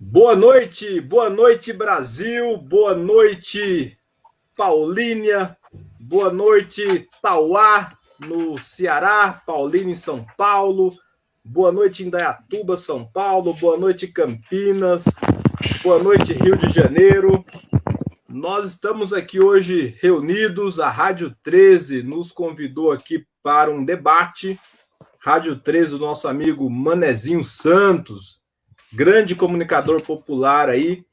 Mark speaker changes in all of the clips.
Speaker 1: Boa noite, boa noite Brasil, boa noite Paulínia, boa noite Tauá no Ceará, Paulínia em São Paulo, boa noite Indaiatuba, São Paulo, boa noite Campinas, boa noite Rio de Janeiro. Nós estamos aqui hoje reunidos, a Rádio 13 nos convidou aqui para um debate. Rádio 13 do nosso amigo Manezinho Santos, grande comunicador popular aí,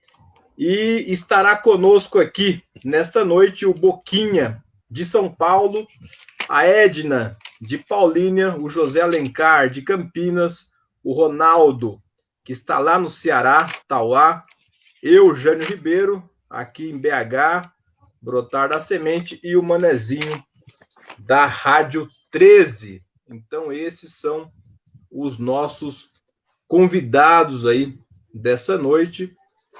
Speaker 1: e estará conosco aqui nesta noite o Boquinha de São Paulo, a Edna de Paulínia, o José Alencar de Campinas, o Ronaldo, que está lá no Ceará, Tauá, eu, Jânio Ribeiro, aqui em BH, Brotar da Semente, e o Manezinho da Rádio 13. Então, esses são os nossos convidados aí dessa noite,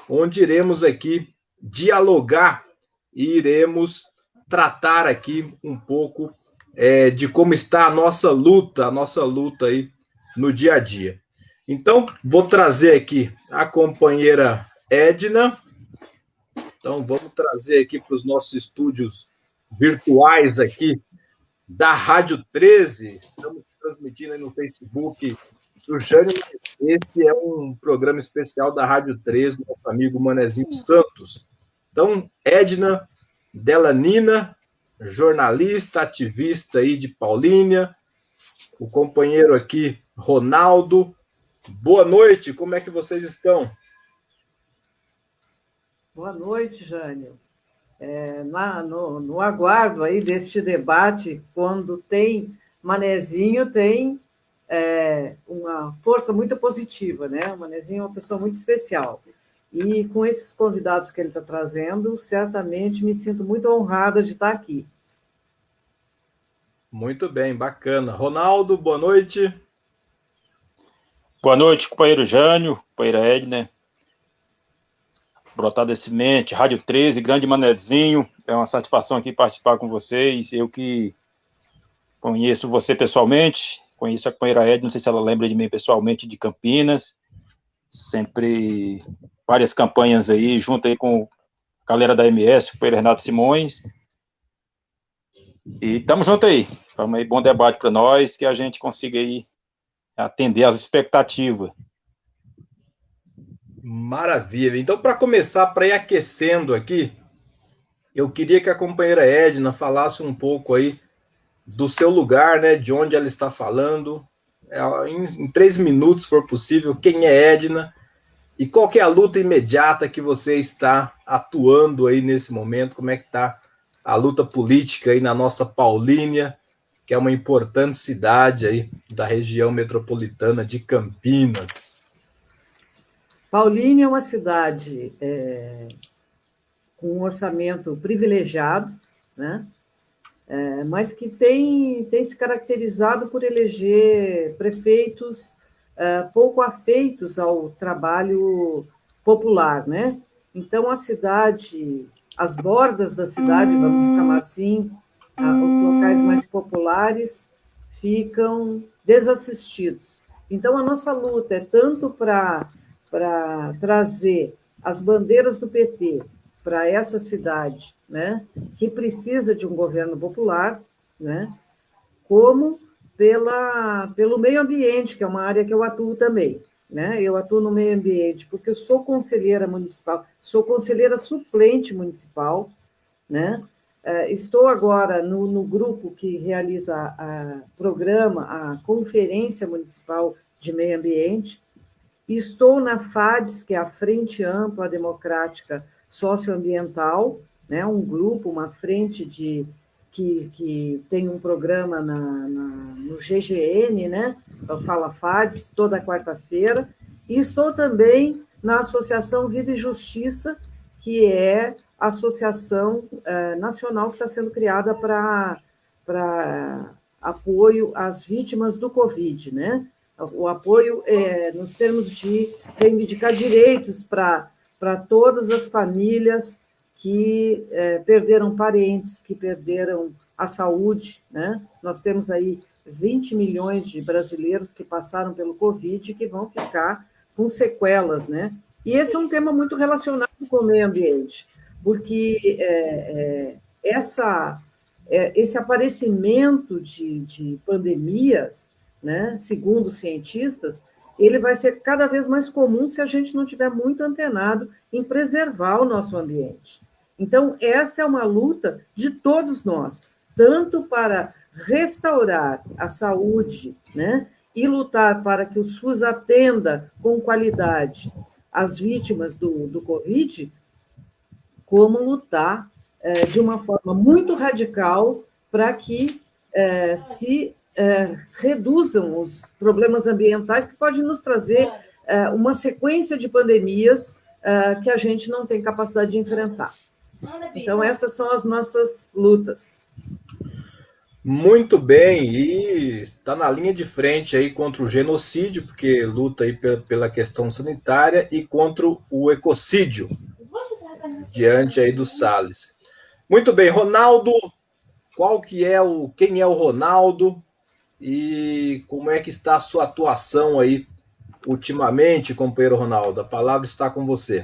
Speaker 1: onde iremos aqui dialogar e iremos tratar aqui um pouco é, de como está a nossa luta, a nossa luta aí no dia a dia. Então, vou trazer aqui a companheira Edna. Então, vamos trazer aqui para os nossos estúdios virtuais aqui da Rádio 13. Estamos transmitindo aí no Facebook do Jânio. Esse é um programa especial da Rádio 3, do nosso amigo Manezinho Santos. Então, Edna Delanina, jornalista, ativista aí de Paulínia, o companheiro aqui, Ronaldo. Boa noite, como é que vocês estão?
Speaker 2: Boa noite, Jânio. É, na, no, no aguardo aí deste debate, quando tem Manezinho, tem é, uma força muito positiva, né? O Manezinho é uma pessoa muito especial. E com esses convidados que ele está trazendo, certamente me sinto muito honrada de estar aqui.
Speaker 1: Muito bem, bacana. Ronaldo, boa noite.
Speaker 3: Boa noite, companheiro Jânio, companheira Edna. Brotada Semente, Rádio 13, Grande Manezinho. É uma satisfação aqui participar com vocês. Eu que conheço você pessoalmente, Conheço a companheira Ed, não sei se ela lembra de mim pessoalmente, de Campinas. Sempre várias campanhas aí, junto aí com a galera da MS, foi Renato Simões. E estamos junto aí. Vamos aí, bom debate para nós, que a gente consiga aí atender às expectativas.
Speaker 1: Maravilha. Então, para começar, para ir aquecendo aqui, eu queria que a companheira Edna falasse um pouco aí do seu lugar, né, de onde ela está falando, é, em, em três minutos, se for possível, quem é Edna e qual é a luta imediata que você está atuando aí nesse momento, como é que está a luta política aí na nossa Paulínia, que é uma importante cidade aí da região metropolitana de Campinas.
Speaker 2: Paulínia é uma cidade é, com um orçamento privilegiado, né? É, mas que tem, tem se caracterizado por eleger prefeitos é, pouco afeitos ao trabalho popular, né? Então, a cidade, as bordas da cidade, vamos chamar assim, os locais mais populares ficam desassistidos. Então, a nossa luta é tanto para trazer as bandeiras do PT para essa cidade, né, que precisa de um governo popular, né, como pela, pelo meio ambiente, que é uma área que eu atuo também. Né? Eu atuo no meio ambiente porque eu sou conselheira municipal, sou conselheira suplente municipal, né? É, estou agora no, no grupo que realiza o programa, a Conferência Municipal de Meio Ambiente, estou na FADES, que é a Frente Ampla Democrática socioambiental, né, um grupo, uma frente de que, que tem um programa na, na, no GGN, né, Fala FADES, toda quarta-feira, e estou também na Associação Vida e Justiça, que é a associação é, nacional que está sendo criada para apoio às vítimas do Covid, né? O apoio é, nos termos de reivindicar direitos para para todas as famílias que é, perderam parentes, que perderam a saúde. Né? Nós temos aí 20 milhões de brasileiros que passaram pelo Covid e que vão ficar com sequelas, né? E esse é um tema muito relacionado com o meio ambiente, porque é, é, essa, é, esse aparecimento de, de pandemias, né, segundo cientistas, ele vai ser cada vez mais comum se a gente não tiver muito antenado em preservar o nosso ambiente. Então, esta é uma luta de todos nós, tanto para restaurar a saúde, né, e lutar para que o SUS atenda com qualidade as vítimas do, do Covid, como lutar é, de uma forma muito radical para que é, se é, reduzam os problemas ambientais que podem nos trazer é, uma sequência de pandemias é, que a gente não tem capacidade de enfrentar. Então, essas são as nossas lutas.
Speaker 1: Muito bem, e está na linha de frente aí contra o genocídio, porque luta aí pela questão sanitária, e contra o ecocídio, diante aí do Salles. Muito bem, Ronaldo, qual que é o, quem é o Ronaldo e como é que está a sua atuação aí ultimamente, companheiro Ronaldo? A palavra está com você.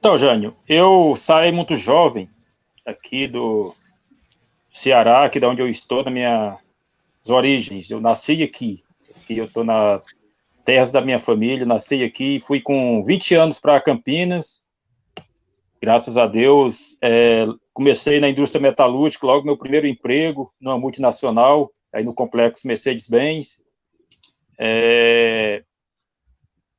Speaker 3: Então, Jânio, eu saí muito jovem aqui do Ceará, aqui da onde eu estou, na minhas origens. Eu nasci aqui, aqui eu estou nas terras da minha família, nasci aqui, fui com 20 anos para Campinas, graças a Deus, é, comecei na indústria metalúrgica, logo meu primeiro emprego, numa multinacional, aí no complexo Mercedes-Benz. É,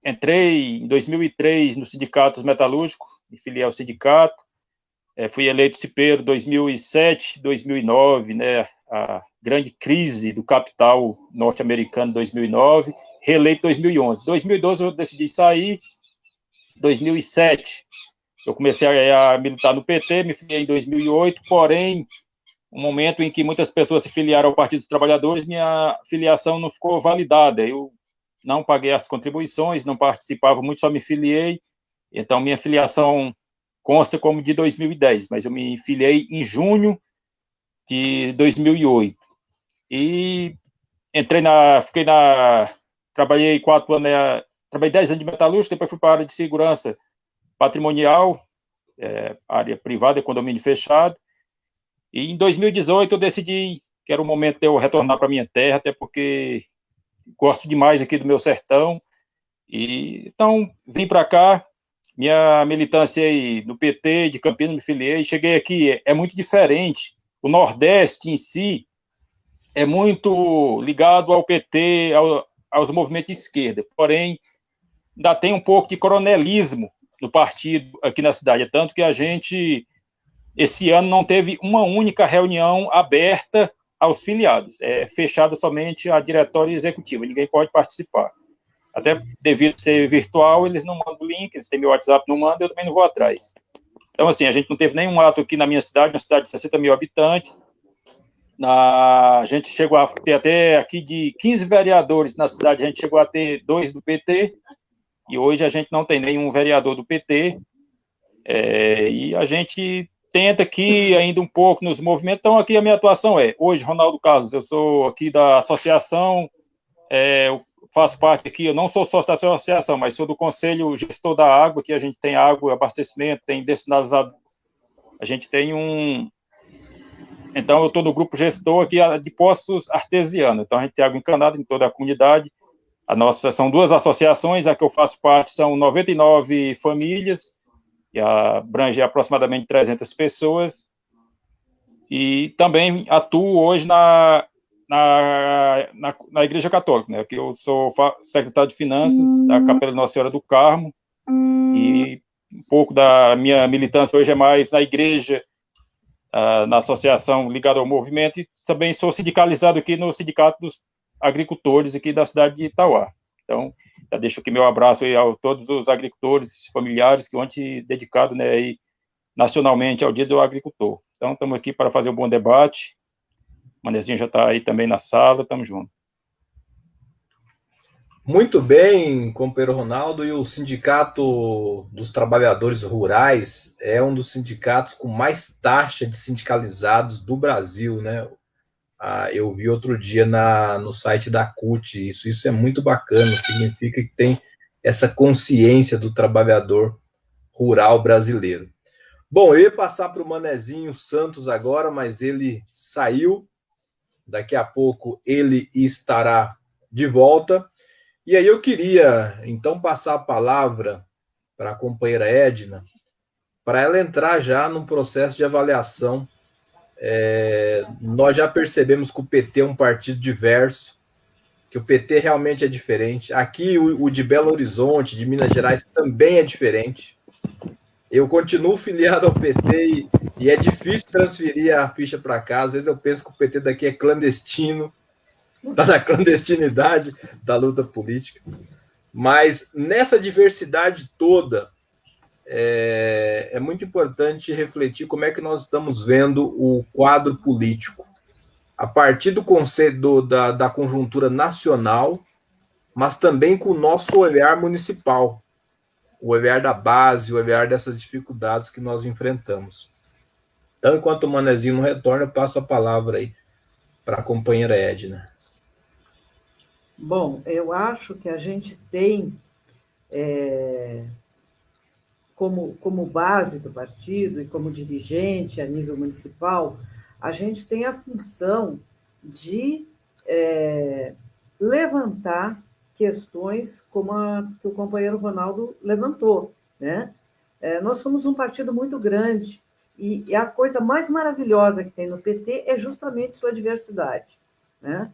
Speaker 3: entrei em 2003 no sindicato metalúrgico, me filiei ao sindicato, é, fui eleito cipeiro 2007, 2009, né, a grande crise do capital norte-americano 2009, reeleito 2011. 2012 eu decidi sair, 2007 eu comecei a, militar no PT, me filiei em 2008, porém, um momento em que muitas pessoas se filiaram ao Partido dos Trabalhadores, minha filiação não ficou validada. Eu não paguei as contribuições, não participava muito, só me filiei. Então, minha filiação consta como de 2010, mas eu me filiei em junho de 2008. E entrei na, fiquei na, trabalhei quatro anos, né, trabalhei dez anos de metalúrgica, depois fui para a área de segurança patrimonial, é, área privada, condomínio fechado. E em 2018 eu decidi que era o momento de eu retornar para minha terra, até porque gosto demais aqui do meu sertão. E então vim para cá, minha militância aí no PT de Campinas, me filiei, cheguei aqui, é muito diferente. O Nordeste em si é muito ligado ao PT, ao, aos movimentos de esquerda, porém, ainda tem um pouco de coronelismo no partido aqui na cidade, é tanto que a gente, esse ano, não teve uma única reunião aberta aos filiados, é fechada somente a diretório executivo, ninguém pode participar. Até devido ser virtual, eles não mandam link, eles têm meu WhatsApp, não mandam, eu também não vou atrás. Então, assim, a gente não teve nenhum ato aqui na minha cidade, uma cidade de 60 mil habitantes. Na, a gente chegou a ter até aqui de 15 vereadores na cidade, a gente chegou a ter dois do PT, e hoje a gente não tem nenhum vereador do PT. É, e a gente tenta aqui ainda um pouco nos movimentos. Então, aqui a minha atuação é, hoje, Ronaldo Carlos, eu sou aqui da associação, é, faço parte aqui, eu não sou sócio da associação, mas sou do conselho gestor da água, que a gente tem água, abastecimento, tem destinalizado, a gente tem um, então eu estou no grupo gestor aqui de poços artesianos, então a gente tem água encanada em toda a comunidade, nossa, são duas associações, a que eu faço parte são 99 famílias, e abrange aproximadamente 300 pessoas, e também atuo hoje na na, na, na, Igreja Católica, né? Que eu sou secretário de Finanças da Capela Nossa Senhora do Carmo uhum. e um pouco da minha militância hoje é mais na igreja, uh, na associação ligada ao movimento e também sou sindicalizado aqui no Sindicato dos Agricultores aqui da cidade de Itauá. Então, já deixo aqui meu abraço aí a todos os agricultores, familiares, que ontem dedicado, né, aí, nacionalmente ao Dia do Agricultor. Então, estamos aqui para fazer um bom debate Manezinho já está aí também na sala, estamos juntos.
Speaker 1: Muito bem, companheiro Ronaldo, e o Sindicato dos Trabalhadores Rurais é um dos sindicatos com mais taxa de sindicalizados do Brasil, né? Ah, eu vi outro dia na, no site da CUT, isso, isso é muito bacana, significa que tem essa consciência do trabalhador rural brasileiro. Bom, eu ia passar para o Manezinho Santos agora, mas ele saiu. Daqui a pouco ele estará de volta. E aí eu queria, então, passar a palavra para a companheira Edna, para ela entrar já num processo de avaliação. É, nós já percebemos que o PT é um partido diverso, que o PT realmente é diferente. Aqui, o, o de Belo Horizonte, de Minas Gerais, também é diferente. Eu continuo filiado ao PT e, e é difícil transferir a ficha para cá. Às vezes eu penso que o PT daqui é clandestino, está na clandestinidade da luta política. Mas nessa diversidade toda, é, é, muito importante refletir como é que nós estamos vendo o quadro político, a partir do conceito da, da conjuntura nacional, mas também com o nosso olhar municipal o olhar da base, o olhar dessas dificuldades que nós enfrentamos. Então, enquanto o Manezinho não retorna, eu passo a palavra aí para a companheira Edna.
Speaker 2: Bom, eu acho que a gente tem, é, como, como base do partido e como dirigente a nível municipal, a gente tem a função de é, levantar questões como a que o companheiro Ronaldo levantou. Né? É, nós somos um partido muito grande e, e, a coisa mais maravilhosa que tem no PT é justamente sua diversidade. Né?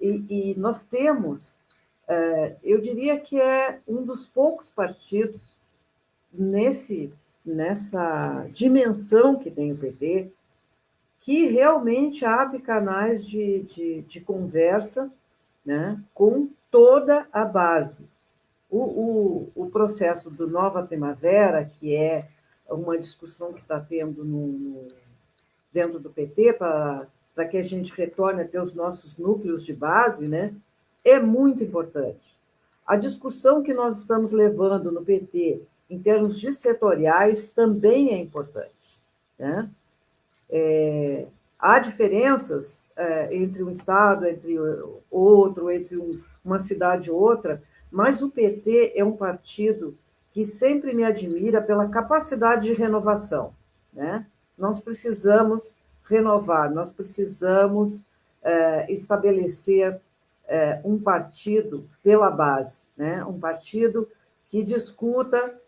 Speaker 2: E, e nós temos, é, eu diria que é um dos poucos partidos nesse, nessa dimensão que tem o PT que realmente abre canais de, de, de conversa né, com toda a base. O, o, o processo do Nova Primavera, que é uma discussão que está tendo no, no, dentro do PT para que a gente retorne a ter os nossos núcleos de base, né, é muito importante. A discussão que nós estamos levando no PT em termos de setoriais também é importante. Né? É, há diferenças é, entre um Estado, entre outro, entre um, uma cidade e outra, mas o PT é um partido que sempre me admira pela capacidade de renovação. Né? Nós precisamos renovar, nós precisamos é, estabelecer é, um partido pela base, né? um partido que discuta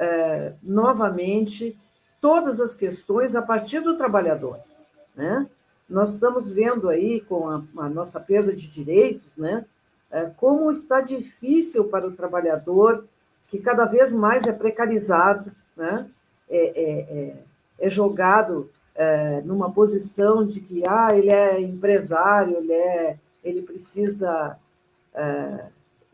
Speaker 2: é, novamente todas as questões a partir do trabalhador. Né? Nós estamos vendo aí, com a, a nossa perda de direitos, né? É, como está difícil para o trabalhador, que cada vez mais é precarizado, né? é, é, é, é jogado é, numa posição de que ah, ele é empresário, ele, é, ele precisa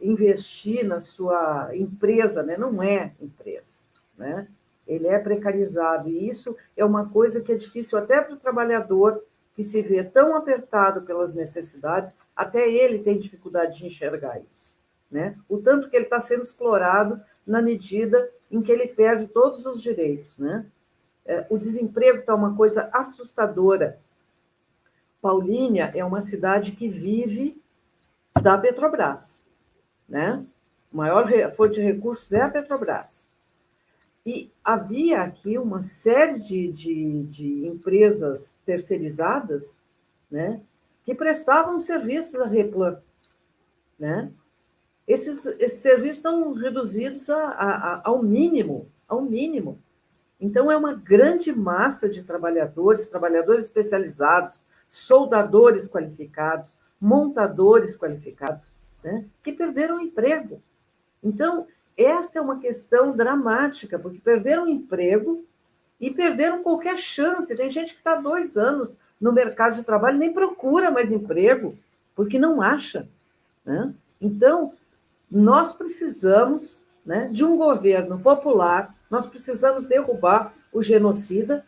Speaker 2: investir na sua empresa, né? não é empresa. Né? Ele é precarizado, e isso é uma coisa que é difícil até para o trabalhador que se vê tão apertado pelas necessidades, até ele tem dificuldade de enxergar isso. Né? O tanto que ele está sendo explorado na medida em que ele perde todos os direitos. Né? É, o desemprego está uma coisa assustadora. Paulínia é uma cidade que vive da Petrobras. Né? A maior fonte de recursos é a Petrobras. E havia aqui uma série de, de, de empresas terceirizadas né, que prestavam serviços à Replan. Né? Esses, esses serviços estão reduzidos a, a, ao mínimo, ao mínimo. Então, é uma grande massa de trabalhadores, trabalhadores especializados, soldadores qualificados, montadores qualificados, né, que perderam o emprego. Então, esta é uma questão dramática, porque perderam o emprego e perderam qualquer chance. Tem gente que está dois anos no mercado de trabalho nem procura mais emprego, porque não acha. Né? Então, nós precisamos né, de um governo popular, nós precisamos derrubar o genocida,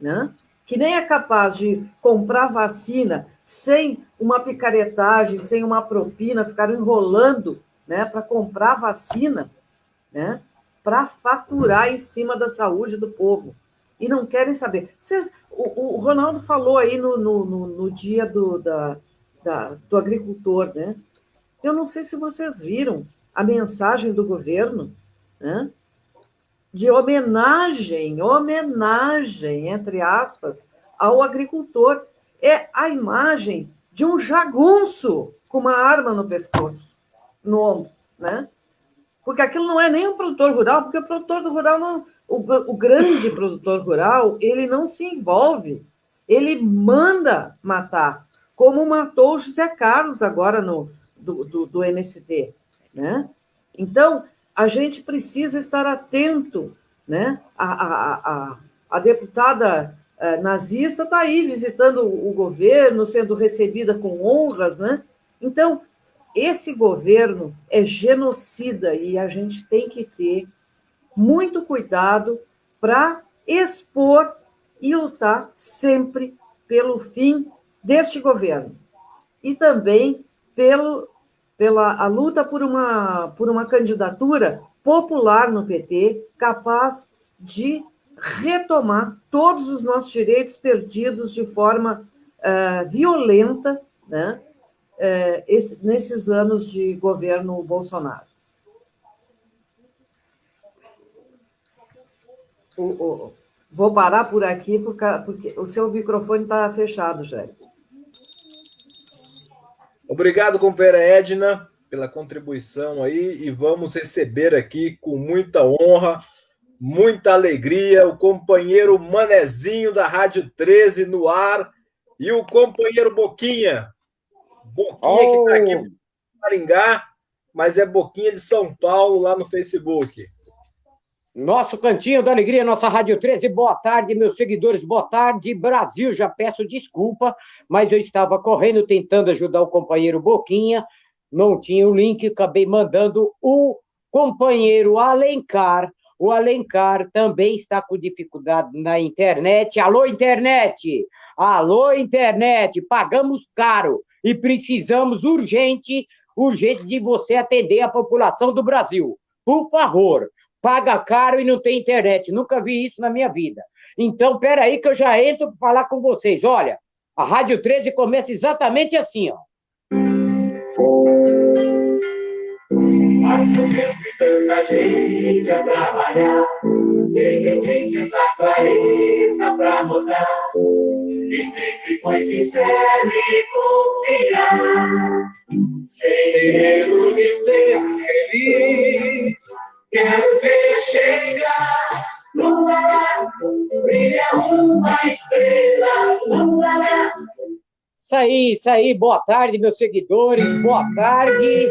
Speaker 2: né, que nem é capaz de comprar vacina sem uma picaretagem, sem uma propina, ficar enrolando né, para comprar vacina né, para faturar em cima da saúde do povo. E não querem saber. Vocês, o, o Ronaldo falou aí no, no, no, no dia do, da, da, do agricultor, né? Eu não sei se vocês viram a mensagem do governo né, de homenagem, homenagem, entre aspas, ao agricultor. É a imagem de um jagunço com uma arma no pescoço, no ombro, né? Porque aquilo não é nem um produtor rural, porque o produtor rural não, o, o grande produtor rural, ele não se envolve, ele manda matar, como matou o José Carlos agora no, do, do, do MST. Né? Então, a gente precisa estar atento. Né? A, a, a, a deputada nazista está aí visitando o governo, sendo recebida com honras. Né? Então, esse governo é genocida e a gente tem que ter muito cuidado para expor e lutar sempre pelo fim deste governo. E também pelo, pela a luta por uma, por uma candidatura popular no PT, capaz de retomar todos os nossos direitos perdidos de forma uh, violenta né, uh, esse, nesses anos de governo Bolsonaro. O, o, vou parar por aqui porque, porque o seu microfone está fechado, Jair.
Speaker 1: Obrigado, companheira Edna, pela contribuição aí e vamos receber aqui com muita honra, muita alegria o companheiro Manezinho da Rádio 13 no ar e o companheiro Boquinha. Boquinha oh. que está aqui em Maringá, mas é Boquinha de São Paulo lá no Facebook.
Speaker 4: Nosso Cantinho da Alegria, nossa Rádio 13. Boa tarde, meus seguidores. Boa tarde, Brasil. Já peço desculpa, mas eu estava correndo tentando ajudar o companheiro Boquinha. Não tinha o link, acabei mandando o companheiro Alencar. O Alencar também está com dificuldade na internet. Alô, internet! Alô, internet! Pagamos caro e precisamos urgente, urgente de você atender a população do Brasil. Por favor, paga caro e não tem internet. Nunca vi isso na minha vida. Então, peraí que eu já entro para falar com vocês. Olha, a Rádio 13 começa exatamente assim, ó. Assumiu que tanta gente a trabalhar, de repente essa clareza pra mudar. E sempre foi sincero e confiar, sem de ser feliz. Quero ver chegar lua brilha uma estrela, lua. Isso aí, isso aí. Boa tarde, meus seguidores. Boa tarde.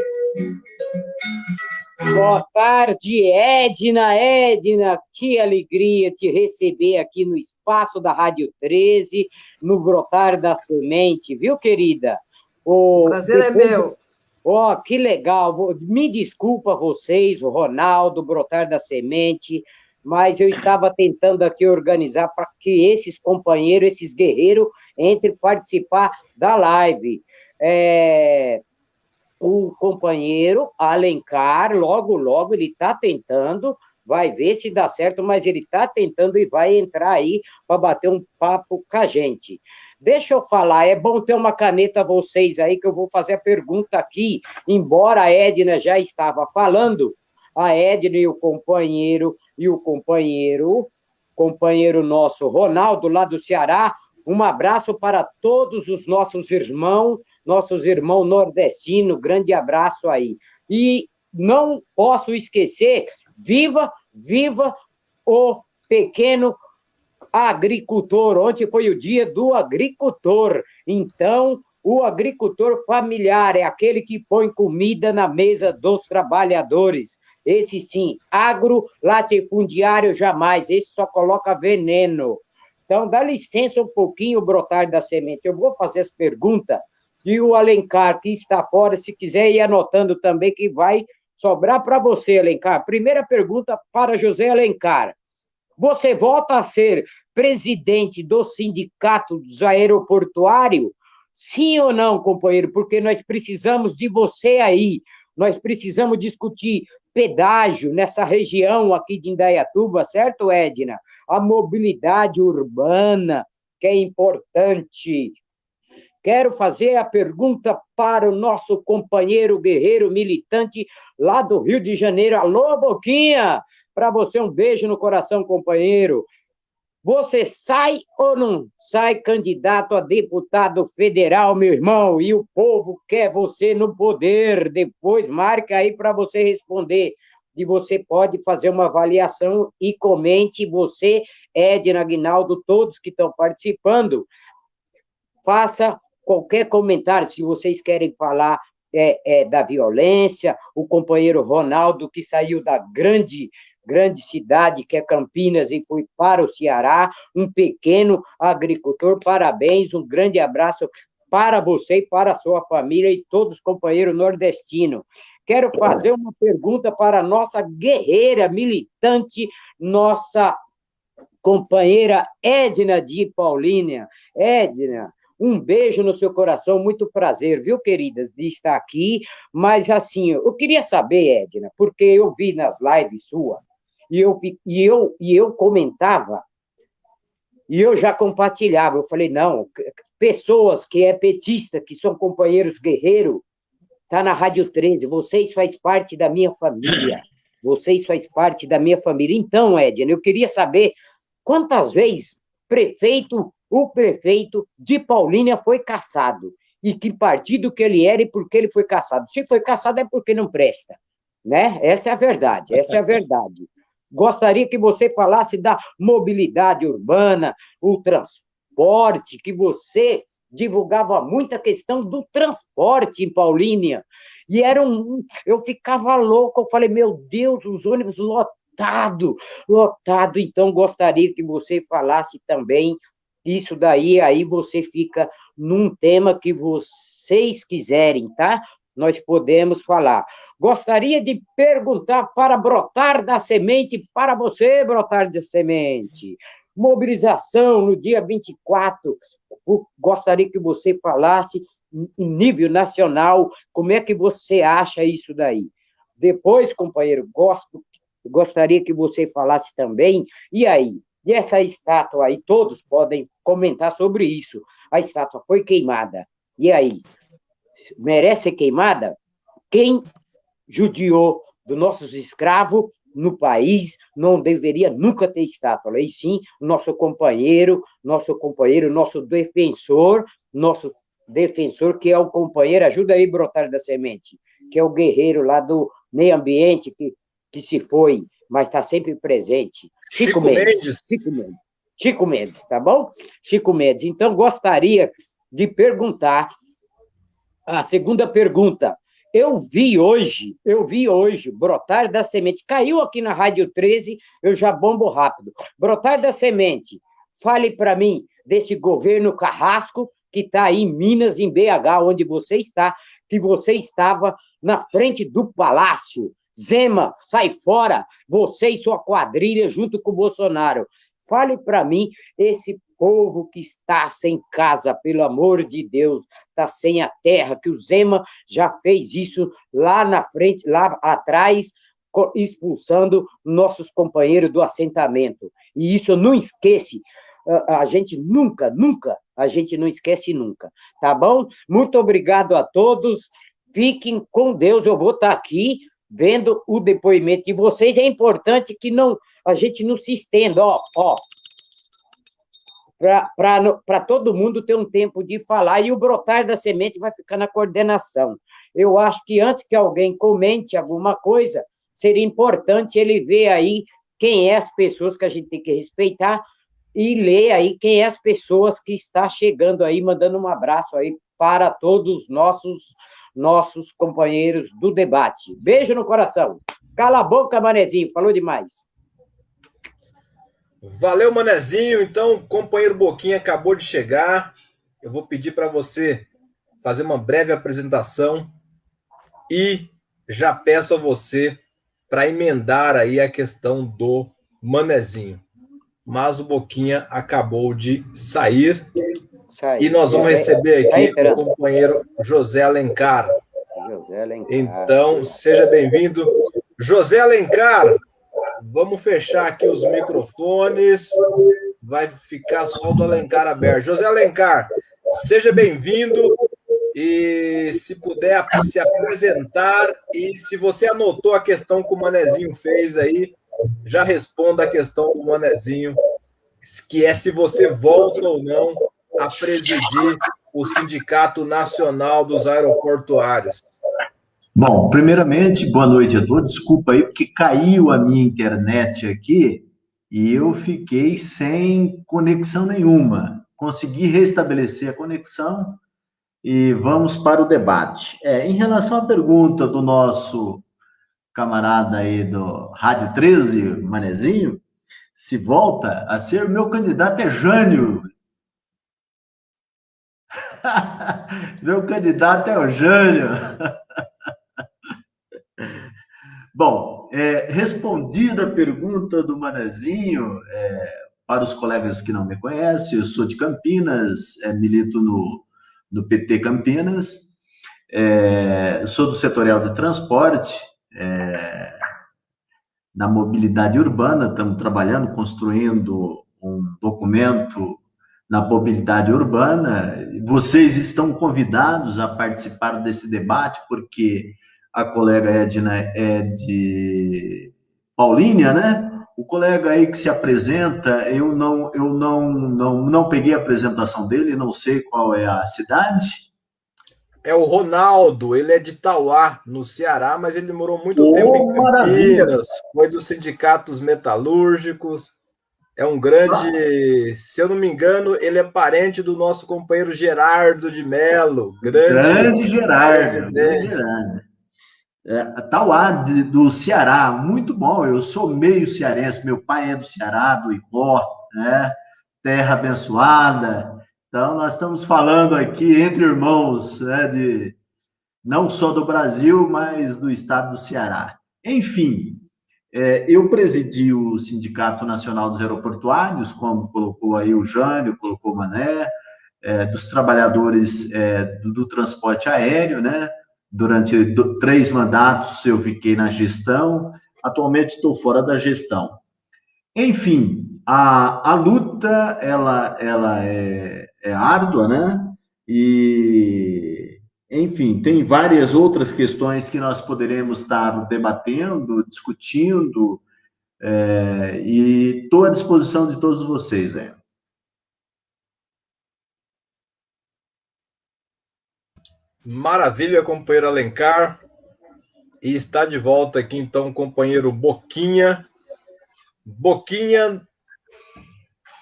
Speaker 4: Boa tarde, Edna. Edna, que alegria te receber aqui no espaço da Rádio 13, no Brotar da Semente, viu, querida?
Speaker 2: O prazer é meu.
Speaker 4: Ó, oh, que legal. Me desculpa vocês, o Ronaldo, Brotar da Semente, mas eu estava tentando aqui organizar para que esses companheiros, esses guerreiros, entrem participar da live. É, o companheiro Alencar, logo, logo, ele está tentando, vai ver se dá certo, mas ele está tentando e vai entrar aí para bater um papo com a gente. Deixa eu falar, é bom ter uma caneta vocês aí, que eu vou fazer a pergunta aqui, embora a Edna já estava falando, a Edna e o companheiro, e o companheiro, companheiro nosso Ronaldo, lá do Ceará, um abraço para todos os nossos irmãos, nossos irmãos nordestinos, grande abraço aí. E não posso esquecer, viva, viva o pequeno agricultor. Ontem foi o dia do agricultor. Então, o agricultor familiar é aquele que põe comida na mesa dos trabalhadores. Esse sim, agro latifundiário jamais, esse só coloca veneno. Então, dá licença um pouquinho, brotar da semente. Eu vou fazer as perguntas e o Alencar, que está fora, se quiser ir anotando também, que vai sobrar para você, Alencar. Primeira pergunta para José Alencar. Você volta a ser presidente do sindicato dos aeroportuários? Sim ou não, companheiro? Porque nós precisamos de você aí. Nós precisamos discutir pedágio nessa região aqui de Indaiatuba, certo, Edna? A mobilidade urbana, que é importante. Quero fazer a pergunta para o nosso companheiro guerreiro militante lá do Rio de Janeiro. Alô, Boquinha! Para você, um beijo no coração, companheiro. Você sai ou não sai candidato a deputado federal, meu irmão? E o povo quer você no poder. Depois, marca aí para você responder. E você pode fazer uma avaliação e comente. Você, Edna Aguinaldo, todos que estão participando, faça qualquer comentário. Se vocês querem falar é, é, da violência, o companheiro Ronaldo, que saiu da grande grande cidade que é Campinas e fui para o Ceará, um pequeno agricultor. Parabéns, um grande abraço para você e para a sua família e todos os companheiros nordestinos. Quero fazer uma pergunta para a nossa guerreira militante, nossa companheira Edna de Paulínia. Edna, um beijo no seu coração, muito prazer, viu, queridas, de estar aqui. Mas, assim, eu queria saber, Edna, porque eu vi nas lives sua, e eu, e eu, e eu comentava, e eu já compartilhava, eu falei, não, pessoas que é petista, que são companheiros guerreiros, tá na Rádio 13, vocês faz parte da minha família, vocês faz parte da minha família. Então, Edna, eu queria saber quantas vezes prefeito, o prefeito de Paulínia foi caçado, e que partido que ele era e por que ele foi caçado. Se foi caçado é porque não presta, né? Essa é a verdade, essa é a verdade. Gostaria que você falasse da mobilidade urbana, o transporte, que você divulgava muito a questão do transporte em Paulínia. E era um. Eu ficava louco, eu falei, meu Deus, os ônibus lotado, lotado. Então, gostaria que você falasse também isso daí, aí você fica num tema que vocês quiserem, tá? Nós podemos falar. Gostaria de perguntar para brotar da semente, para você, brotar da semente. Mobilização no dia 24. Gostaria que você falasse em nível nacional, como é que você acha isso daí? Depois, companheiro, gosto, gostaria que você falasse também, e aí? E essa estátua aí, todos podem comentar sobre isso. A estátua foi queimada. E aí? Merece ser queimada? Quem judiou dos nossos escravos no país, não deveria nunca ter estátua, e sim nosso companheiro, nosso companheiro, nosso defensor, nosso defensor, que é o companheiro, ajuda aí, brotar da semente, que é o guerreiro lá do meio ambiente, que, que se foi, mas está sempre presente.
Speaker 1: Chico, Chico Mendes. Mendes.
Speaker 4: Chico Mendes. Chico Mendes, tá bom? Chico Mendes. Então, gostaria de perguntar a segunda pergunta. Eu vi hoje, eu vi hoje, brotar da semente. Caiu aqui na Rádio 13, eu já bombo rápido. Brotar da semente. Fale para mim desse governo carrasco que está aí em Minas, em BH, onde você está, que você estava na frente do palácio. Zema, sai fora, você e sua quadrilha junto com o Bolsonaro. Fale para mim esse povo que está sem casa, pelo amor de Deus, está sem a terra, que o Zema já fez isso lá na frente, lá atrás, expulsando nossos companheiros do assentamento. E isso não esquece, a gente nunca, nunca, a gente não esquece nunca, tá bom? Muito obrigado a todos, fiquem com Deus, eu vou estar aqui vendo o depoimento de vocês, é importante que não a gente não se estenda, ó, ó, para todo mundo ter um tempo de falar, e o brotar da semente vai ficar na coordenação. Eu acho que antes que alguém comente alguma coisa, seria importante ele ver aí quem é as pessoas que a gente tem que respeitar e ler aí quem é as pessoas que está chegando aí, mandando um abraço aí para todos os nossos, nossos companheiros do debate. Beijo no coração. Cala a boca, manezinho, falou demais.
Speaker 1: Valeu, Manezinho. Então, o companheiro Boquinha acabou de chegar. Eu vou pedir para você fazer uma breve apresentação e já peço a você para emendar aí a questão do Manezinho. Mas o Boquinha acabou de sair e nós vamos receber aqui o companheiro José Alencar. José Alencar. Então, seja bem-vindo. José Alencar, Vamos fechar aqui os microfones. Vai ficar só o do Alencar aberto. José Alencar, seja bem-vindo e se puder se apresentar e se você anotou a questão que o Manezinho fez aí, já responda a questão do Manezinho, que é se você volta ou não a presidir o Sindicato Nacional dos Aeroportuários.
Speaker 5: Bom, primeiramente, boa noite a todos. Desculpa aí, porque caiu a minha internet aqui e eu fiquei sem conexão nenhuma. Consegui restabelecer a conexão e vamos para o debate. É, em relação à pergunta do nosso camarada aí do Rádio 13, Manezinho, se volta a ser meu candidato é Jânio. meu candidato é o Jânio. Bom, é, respondida a pergunta do Manezinho, é, para os colegas que não me conhecem, eu sou de Campinas, é, milito no, no PT Campinas, é, sou do setorial de transporte, é, na mobilidade urbana, estamos trabalhando, construindo um documento na mobilidade urbana. Vocês estão convidados a participar desse debate, porque a colega Edna é de Paulínia, né? O colega aí que se apresenta, eu não, eu não, não, não peguei a apresentação dele, não sei qual é a cidade.
Speaker 1: É o Ronaldo, ele é de Tauá, no Ceará, mas ele morou muito oh, tempo em Campinas, foi dos sindicatos metalúrgicos, é um grande, se eu não me engano, ele é parente do nosso companheiro Gerardo de Melo, grande,
Speaker 5: grande Gerardo, grande Gerardo é, Tauá, de, do Ceará, muito bom. Eu sou meio cearense, meu pai é do Ceará, do Icó, né? Terra abençoada. Então, nós estamos falando aqui entre irmãos, né, de, não só do Brasil, mas do estado do Ceará. Enfim, é, eu presidi o Sindicato Nacional dos Aeroportuários, como colocou aí o Jânio, colocou o Mané, é, dos trabalhadores é, do, do transporte aéreo, né? Durante três mandatos eu fiquei na gestão, atualmente estou fora da gestão. Enfim, a, a luta ela, ela é, é árdua, né? E, enfim, tem várias outras questões que nós poderemos estar debatendo, discutindo, é, e estou à disposição de todos vocês. É.
Speaker 1: Maravilha, companheiro Alencar. E está de volta aqui, então, o companheiro Boquinha. Boquinha,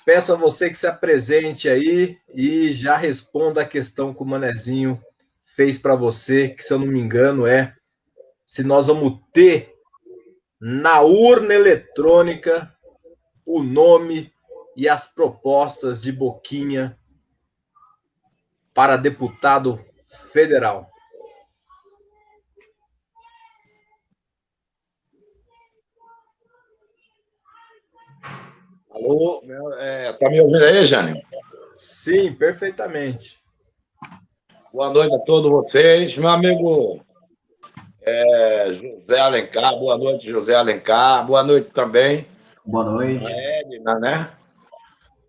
Speaker 1: peço a você que se apresente aí e já responda a questão que o Manezinho fez para você, que, se eu não me engano, é se nós vamos ter na urna eletrônica o nome e as propostas de Boquinha para deputado federal.
Speaker 6: Alô, é, tá me ouvindo aí, Jânio?
Speaker 1: Sim, perfeitamente.
Speaker 6: Boa noite a todos vocês. Meu amigo é, José Alencar, boa noite, José Alencar. Boa noite também.
Speaker 5: Boa noite.
Speaker 6: A Edna, né?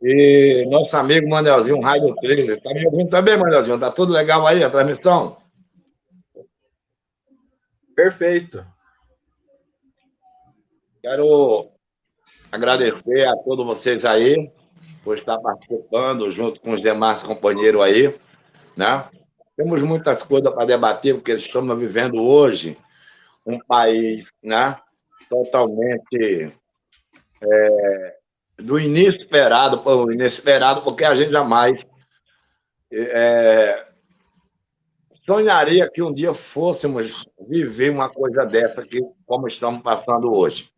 Speaker 6: E nosso amigo Manelzinho, Raio 13. Está me ouvindo também, Manelzinho? Tá tudo legal aí a transmissão?
Speaker 1: Perfeito.
Speaker 6: Quero agradecer a todos vocês aí por estar participando junto com os demais companheiros aí, né? Temos muitas coisas para debater, porque estamos vivendo hoje um país, né? Totalmente é, do inesperado, o inesperado, porque a gente jamais é, sonharia que um dia fôssemos viver uma coisa dessa que como estamos passando hoje.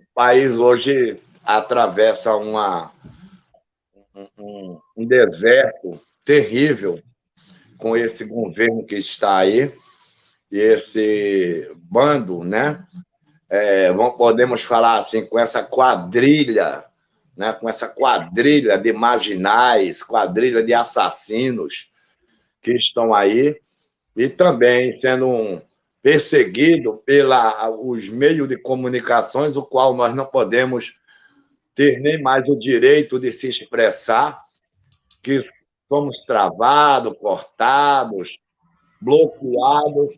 Speaker 6: O país hoje atravessa uma, um, um deserto terrível com esse governo que está aí, esse bando, né, é, podemos falar assim, com essa quadrilha, né, com essa quadrilha de marginais, quadrilha de assassinos que estão aí, e também sendo um perseguido pelos meios de comunicações, o qual nós não podemos ter nem mais o direito de se expressar, que somos travados, cortados, bloqueados.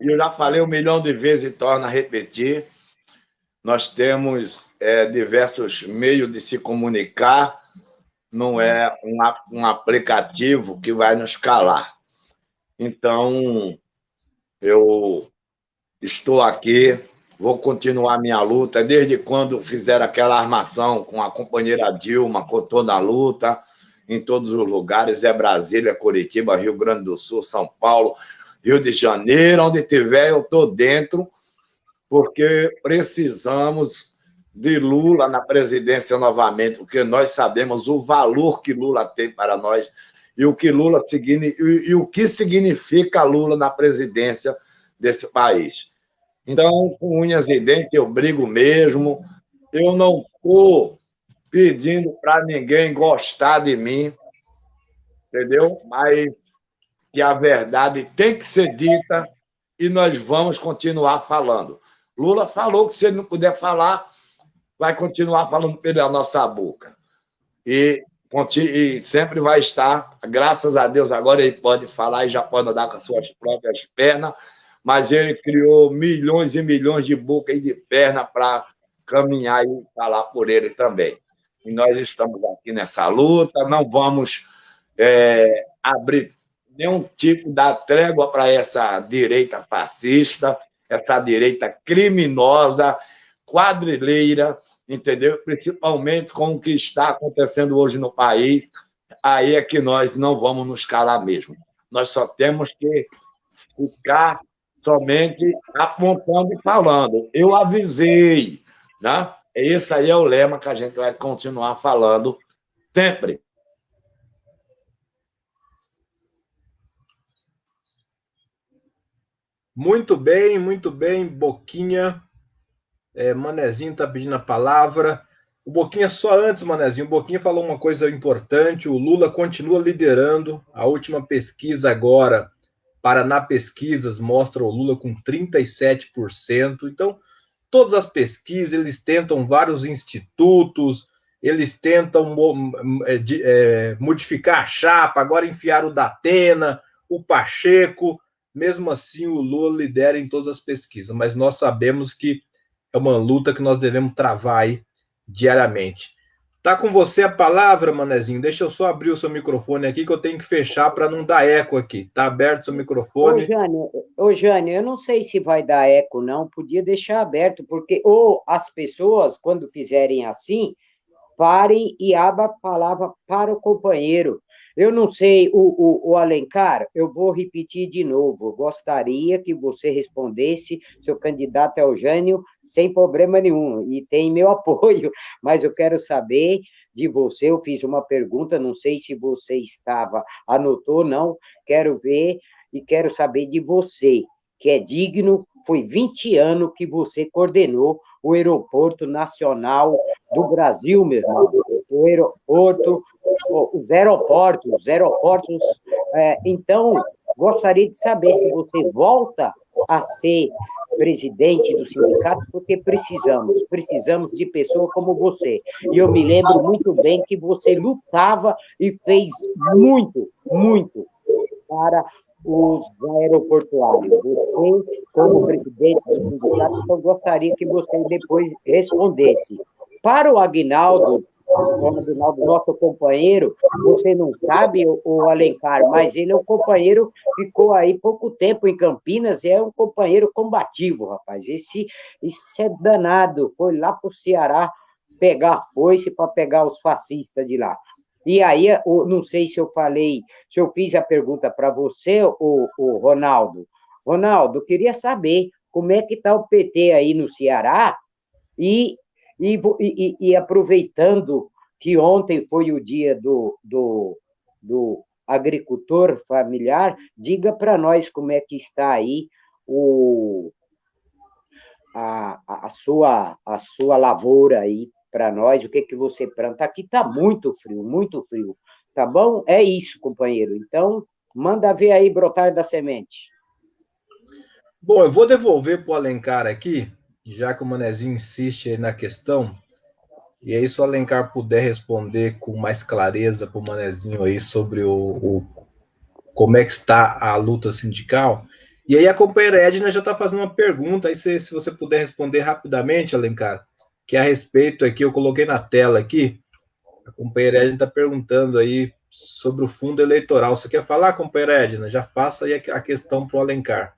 Speaker 6: E eu já falei um milhão de vezes e torno a repetir. Nós temos é, diversos meios de se comunicar, não é um, um aplicativo que vai nos calar. Então, eu estou aqui, vou continuar minha luta, desde quando fizeram aquela armação com a companheira Dilma, com toda a luta, em todos os lugares, é Brasília, Curitiba, Rio Grande do Sul, São Paulo, Rio de Janeiro, onde tiver, eu estou dentro, porque precisamos de Lula na presidência novamente, porque nós sabemos o valor que Lula tem para nós e o que Lula e, e o que significa Lula na presidência desse país. Então, com unhas e dentes, eu brigo mesmo. Eu não estou pedindo para ninguém gostar de mim, entendeu? Mas que a verdade tem que ser dita e nós vamos continuar falando. Lula falou que se ele não puder falar, vai continuar falando pela nossa boca. E, e sempre vai estar, graças a Deus, agora ele pode falar e já pode andar com as suas próprias pernas, mas ele criou milhões e milhões de bocas e de perna para caminhar e falar por ele também. E nós estamos aqui nessa luta, não vamos é, abrir nenhum tipo da trégua para essa direita fascista, essa direita criminosa, quadrilheira, entendeu? Principalmente com o que está acontecendo hoje no país, aí é que nós não vamos nos calar mesmo. Nós só temos que ficar somente apontando e falando. Eu avisei, né? Esse aí é o lema que a gente vai continuar falando sempre.
Speaker 1: Muito bem, muito bem, Boquinha. É, Manezinho está pedindo a palavra. O Boquinha, só antes, Manezinho, o Boquinha falou uma coisa importante: o Lula continua liderando. A última pesquisa agora Paraná Pesquisas mostra o Lula com 37%. Então, todas as pesquisas, eles tentam vários institutos, eles tentam é, é, modificar a chapa, agora enfiar o Datena, o Pacheco, mesmo assim o Lula lidera em todas as pesquisas, mas nós sabemos que é uma luta que nós devemos travar aí diariamente. Tá com você a palavra, Manezinho. Deixa eu só abrir o seu microfone aqui, que eu tenho que fechar para não dar eco aqui. Tá aberto o seu microfone?
Speaker 4: Ô, Jânio, ô, Jânio, eu não sei se vai dar eco, não. Podia deixar aberto, porque ou as pessoas, quando fizerem assim, parem e abram a palavra para o companheiro. Eu não sei, o, o, o, Alencar, eu vou repetir de novo. Gostaria que você respondesse, seu candidato é o Jânio, sem problema nenhum, e tem meu apoio, mas eu quero saber de você. Eu fiz uma pergunta, não sei se você estava, anotou, não. Quero ver e quero saber de você, que é digno. Foi 20 anos que você coordenou o Aeroporto Nacional do Brasil, meu irmão. O aeroporto, os aeroportos, os aeroportos. É, então, gostaria de saber se você volta a ser presidente do sindicato, porque precisamos, precisamos de pessoas como você. E eu me lembro muito bem que você lutava e fez muito, muito para os aeroportuários. Você, como presidente do sindicato, eu gostaria que você depois respondesse. Para o Agnaldo, o Agnaldo, nosso companheiro, você não sabe, o Alencar, mas ele é um companheiro, ficou aí pouco tempo em Campinas, é um companheiro combativo, rapaz. Esse, esse é danado, foi lá para o Ceará pegar foice para pegar os fascistas de lá. E aí, não sei se eu falei, se eu fiz a pergunta para você, o, o Ronaldo. Ronaldo, queria saber como é que está o PT aí no Ceará e, e, e, e, aproveitando que ontem foi o dia do, do, do agricultor familiar, diga para nós como é que está aí o, a, a, sua, a sua lavoura aí para nós, o que, que você planta. Aqui está muito frio, muito frio. Tá bom? É isso, companheiro. Então, manda ver aí brotar da semente.
Speaker 1: Bom, eu vou devolver para o Alencar aqui, já que o Manezinho insiste na questão. E aí, se o Alencar puder responder com mais clareza para o Manezinho aí sobre o, o, como é que está a luta sindical. E aí a companheira Edna já está fazendo uma pergunta, aí se, se você puder responder rapidamente, Alencar, que é a respeito aqui, eu coloquei na tela aqui, a companheira Edna está perguntando aí sobre o fundo eleitoral. Você quer falar, companheira Edna? Já faça aí a questão para o Alencar.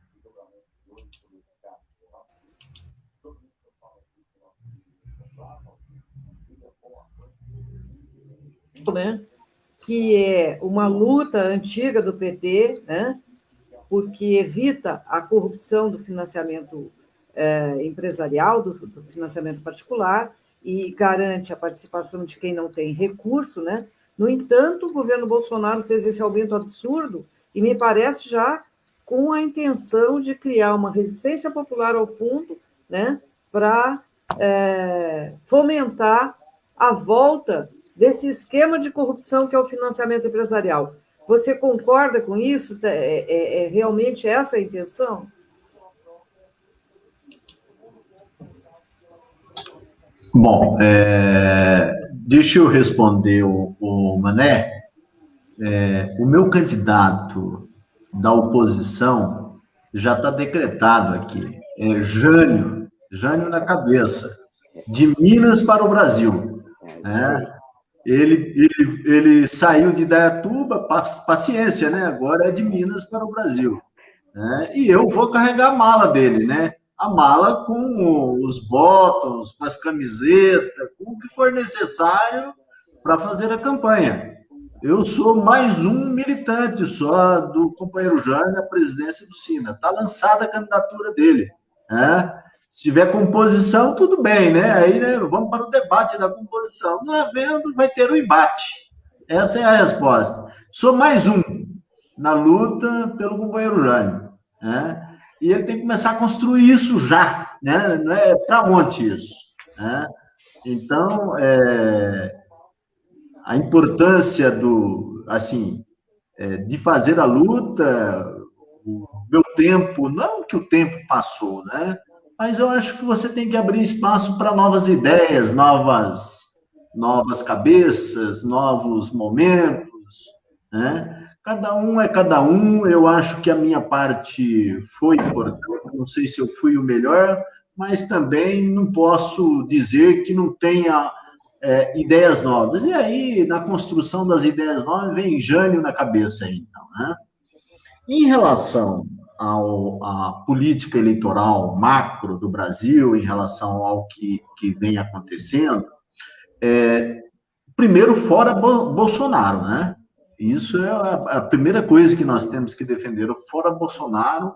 Speaker 2: Né? Que é uma luta antiga do PT, né? porque evita a corrupção do financiamento é, empresarial, do, do financiamento particular, e garante a participação de quem não tem recurso, né? No entanto, o governo Bolsonaro fez esse aumento absurdo e me parece já com a intenção de criar uma resistência popular ao fundo, né, para é, fomentar a volta desse esquema de corrupção que é o financiamento empresarial. Você concorda com isso? É, é, é realmente essa a intenção?
Speaker 5: Bom, é, deixa eu responder o, o Mané. É, o meu candidato da oposição já está decretado aqui. É Jânio, Jânio na cabeça, de Minas para o Brasil. Né? Ele, ele, ele saiu de Dayatuba, paciência, né? Agora é de Minas para o Brasil. Né? E eu vou carregar a mala dele, né? a mala com os botões, com as camisetas, com o que for necessário para fazer a campanha. Eu sou mais um militante só do companheiro Jânio na presidência do Sina. Está lançada a candidatura dele. Né? Se tiver composição, tudo bem, né? Aí né, vamos para o debate da composição. Não havendo, vai ter o embate. Essa é a resposta. Sou mais um na luta pelo companheiro Jânio. Né? e ele tem que começar a construir isso já, né? Não é para onde isso, né? Então, é, a importância do, assim, é, de fazer a luta, o meu tempo, não que o tempo passou, né? Mas eu acho que você tem que abrir espaço para novas ideias, novas, novas cabeças, novos momentos, né? Cada um é cada um. Eu acho que a minha parte foi importante. Não sei se eu fui o melhor, mas também não posso dizer que não tenha é, ideias novas. E aí, na construção das ideias novas, vem Jânio na cabeça, então, né? Em relação ao, à política eleitoral macro do Brasil, em relação ao que, que vem acontecendo, é, primeiro, fora Bolsonaro, né? Isso é a, primeira coisa que nós temos que defender. Fora Bolsonaro,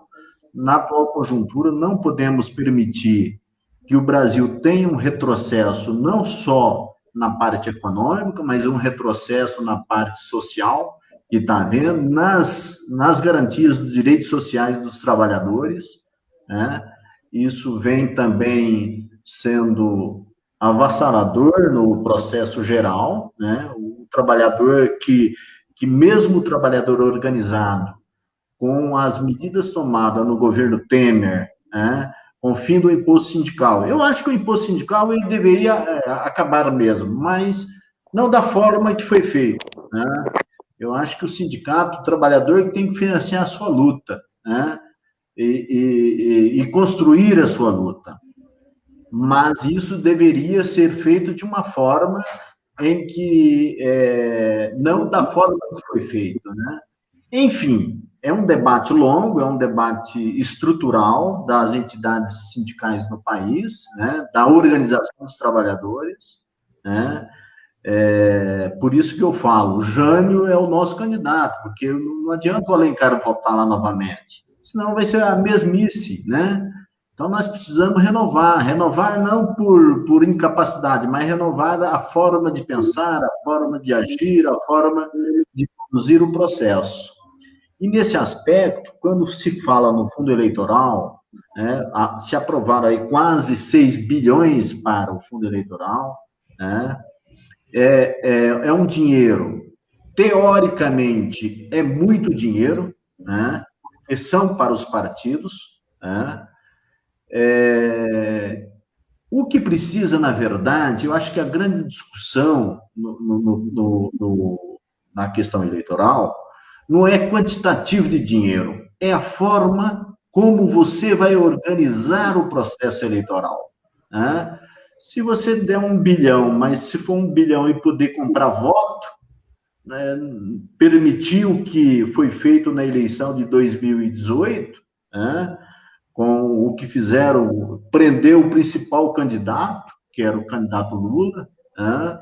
Speaker 5: na atual conjuntura, não podemos permitir que o Brasil tenha um retrocesso não só na parte econômica, mas um retrocesso na parte social, que está havendo, nas, nas garantias dos direitos sociais dos trabalhadores. Né? Isso vem também sendo avassalador no processo geral, né? o trabalhador que que mesmo o trabalhador organizado, com as medidas tomadas no governo Temer, né, com o fim do imposto sindical, eu acho que o imposto sindical ele deveria é, acabar mesmo, mas não da forma que foi feito. Né? Eu acho que o sindicato, o trabalhador, tem que financiar a sua luta, né? E, e, e, construir a sua luta. Mas isso deveria ser feito de uma forma em que é, não da forma que foi feito, né? Enfim, é um debate longo, é um debate estrutural das entidades sindicais no país, né? Da organização dos trabalhadores, né? É, por isso que eu falo, o Jânio é o nosso candidato, porque não adianta o Alencar voltar lá novamente, senão vai ser a mesmice, né? Então, nós precisamos renovar, renovar não por, por incapacidade, mas renovar a forma de pensar, a forma de agir, a forma de conduzir o processo. E nesse aspecto, quando se fala no fundo eleitoral, né, se aprovaram aí quase 6 bilhões para o fundo eleitoral, né, é, é, é um dinheiro, teoricamente, é muito dinheiro, né, porque são para os partidos, né, é, O que precisa, na verdade, eu acho que a grande discussão no, no, no, na questão eleitoral não é quantitativo de dinheiro, é a forma como você vai organizar o processo eleitoral. Né? Se você der um bilhão, mas se for um bilhão e poder comprar voto, né, permitir o que foi feito na eleição de 2018, né, com o que fizeram, prender o principal candidato, que era o candidato Lula, né,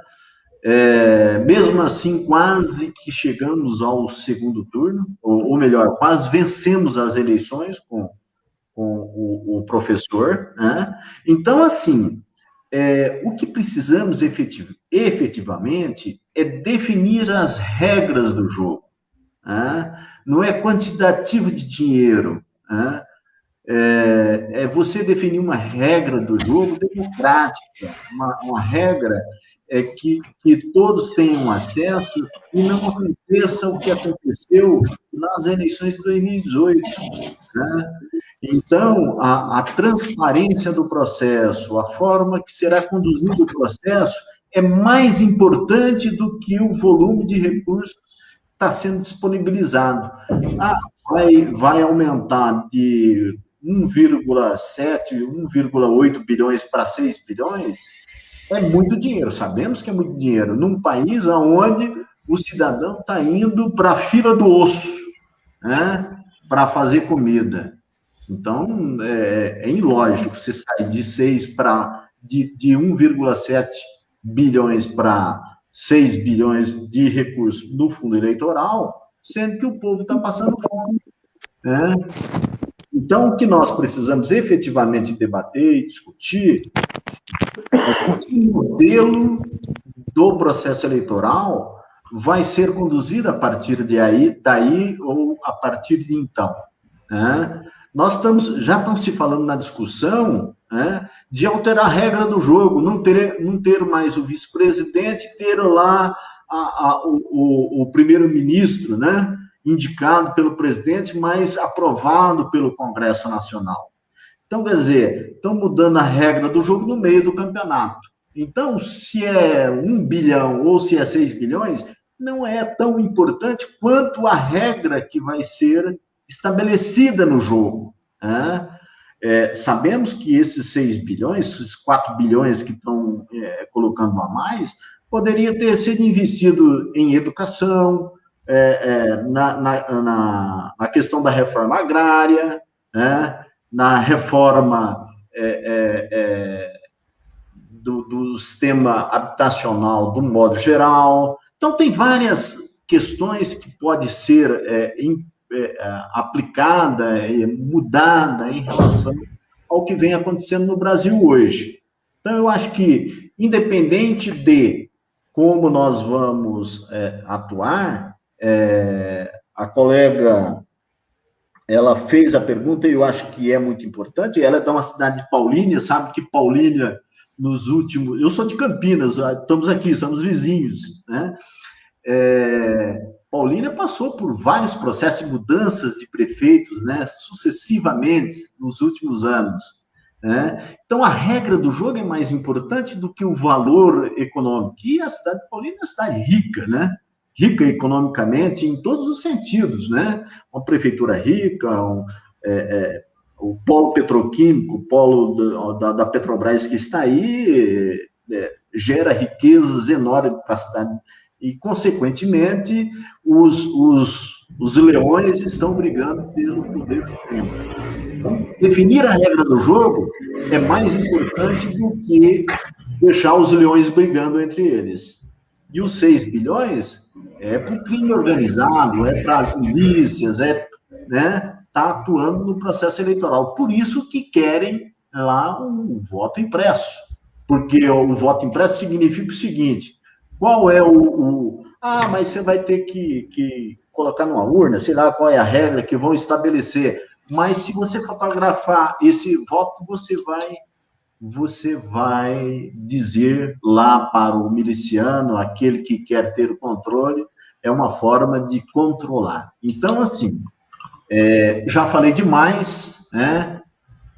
Speaker 5: é, mesmo assim, quase que chegamos ao segundo turno, ou, ou melhor, quase vencemos as eleições com, com o, o professor. Né? Então, assim, é, o que precisamos efetiv efetivamente é definir as regras do jogo. Né? Não é quantitativo de dinheiro. Né? É, é, você definir uma regra do jogo democrática, uma, uma regra é que, que todos tenham acesso e não aconteça o que aconteceu nas eleições de 2018. Né? Então, a, a transparência do processo, a forma que será conduzido o processo, é mais importante do que o volume de recursos que está sendo disponibilizado. Ah, vai, vai aumentar de 1,7, 1,8 bilhões para 6 bilhões, é muito dinheiro, sabemos que é muito dinheiro, num país onde o cidadão está indo para a fila do osso, né, para fazer comida. Então, é, é ilógico você sair de 6 para de, de 1,7 bilhões para 6 bilhões de recursos no fundo eleitoral, sendo que o povo está passando fome. Né? Então, o que nós precisamos efetivamente debater e discutir que modelo do processo eleitoral vai ser conduzido a partir de aí, daí ou a partir de então. Né? Nós estamos, já estão se falando na discussão né, de alterar a regra do jogo, não ter, não ter mais o vice-presidente, ter lá a, a, o, o, o primeiro-ministro, né, indicado pelo presidente, mas aprovado pelo Congresso Nacional. Então, quer dizer, estão mudando a regra do jogo no meio do campeonato. Então, se é um bilhão ou se é seis bilhões, não é tão importante quanto a regra que vai ser estabelecida no jogo. Né? É, sabemos que esses 6 bilhões, esses 4 bilhões que estão é, colocando a mais, poderia ter sido investido em educação, é, é na, na, na, na, questão da reforma agrária, né? Na reforma é, é, é, do, do, sistema habitacional do modo geral. Então, tem várias questões que podem ser é, é, aplicada e mudada em relação ao que vem acontecendo no Brasil hoje. Então, eu acho que, independente de como nós vamos é, atuar, a colega ela fez a pergunta e eu acho que é muito importante. Ela é de uma cidade de Paulínia, sabe que Paulínia, nos últimos. Eu sou de Campinas, estamos aqui, somos vizinhos, né? É, Paulínia passou por vários processos de mudanças de prefeitos, né, sucessivamente nos últimos anos. Né? Então, a regra do jogo é mais importante do que o valor econômico. E a cidade de Paulínia é uma cidade rica, né? Rica economicamente em todos os sentidos, né? Uma prefeitura rica, um, é, é, o polo petroquímico, o polo da, da Petrobras que está aí, é, gera riquezas enormes para a cidade. E, consequentemente, os, os, os leões estão brigando pelo poder sempre. Então, definir a regra do jogo é mais importante do que deixar os leões brigando entre eles. E os 6 bilhões é para o crime organizado, é para as milícias, é, né, tá atuando no processo eleitoral. Por isso que querem lá um voto impresso, porque o voto impresso significa o seguinte: qual é o, o ah, mas você vai ter que, que colocar numa urna, sei lá qual é a regra que vão estabelecer. Mas se você fotografar esse voto, você vai você vai dizer lá para o miliciano, aquele que quer ter o controle, é uma forma de controlar. Então, assim, é, já falei demais, né?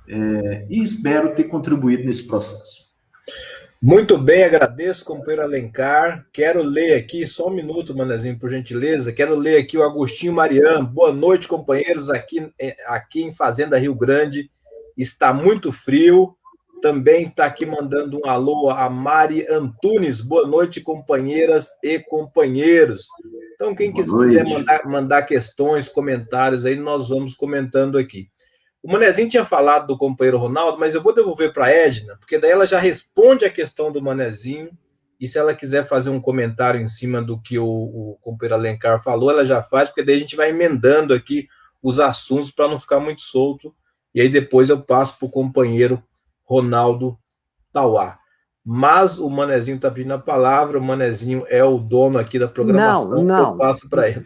Speaker 5: É, e espero ter contribuído nesse processo.
Speaker 1: Muito bem, agradeço, companheiro Alencar. Quero ler aqui, só um minuto, Manezinho, por gentileza. Quero ler aqui o Agostinho Mariano. Boa noite, companheiros, aqui, é, aqui em Fazenda Rio Grande. Está muito frio. Também está aqui mandando um alô a Mari Antunes. Boa noite, companheiras e companheiros. Então, quem quiser mandar, mandar questões, comentários aí, nós vamos comentando aqui. O Manezinho tinha falado do companheiro Ronaldo, mas eu vou devolver para a Edna, porque daí ela já responde a questão do Manezinho. E se ela quiser fazer um comentário em cima do que o, o companheiro Alencar falou, ela já faz, porque daí a gente vai emendando aqui os assuntos para não ficar muito solto. E aí depois eu passo para o companheiro Ronaldo Tauá. Mas o Manezinho está pedindo a palavra, o Manezinho é o dono aqui da programação,
Speaker 4: não, não.
Speaker 1: eu passo para ele.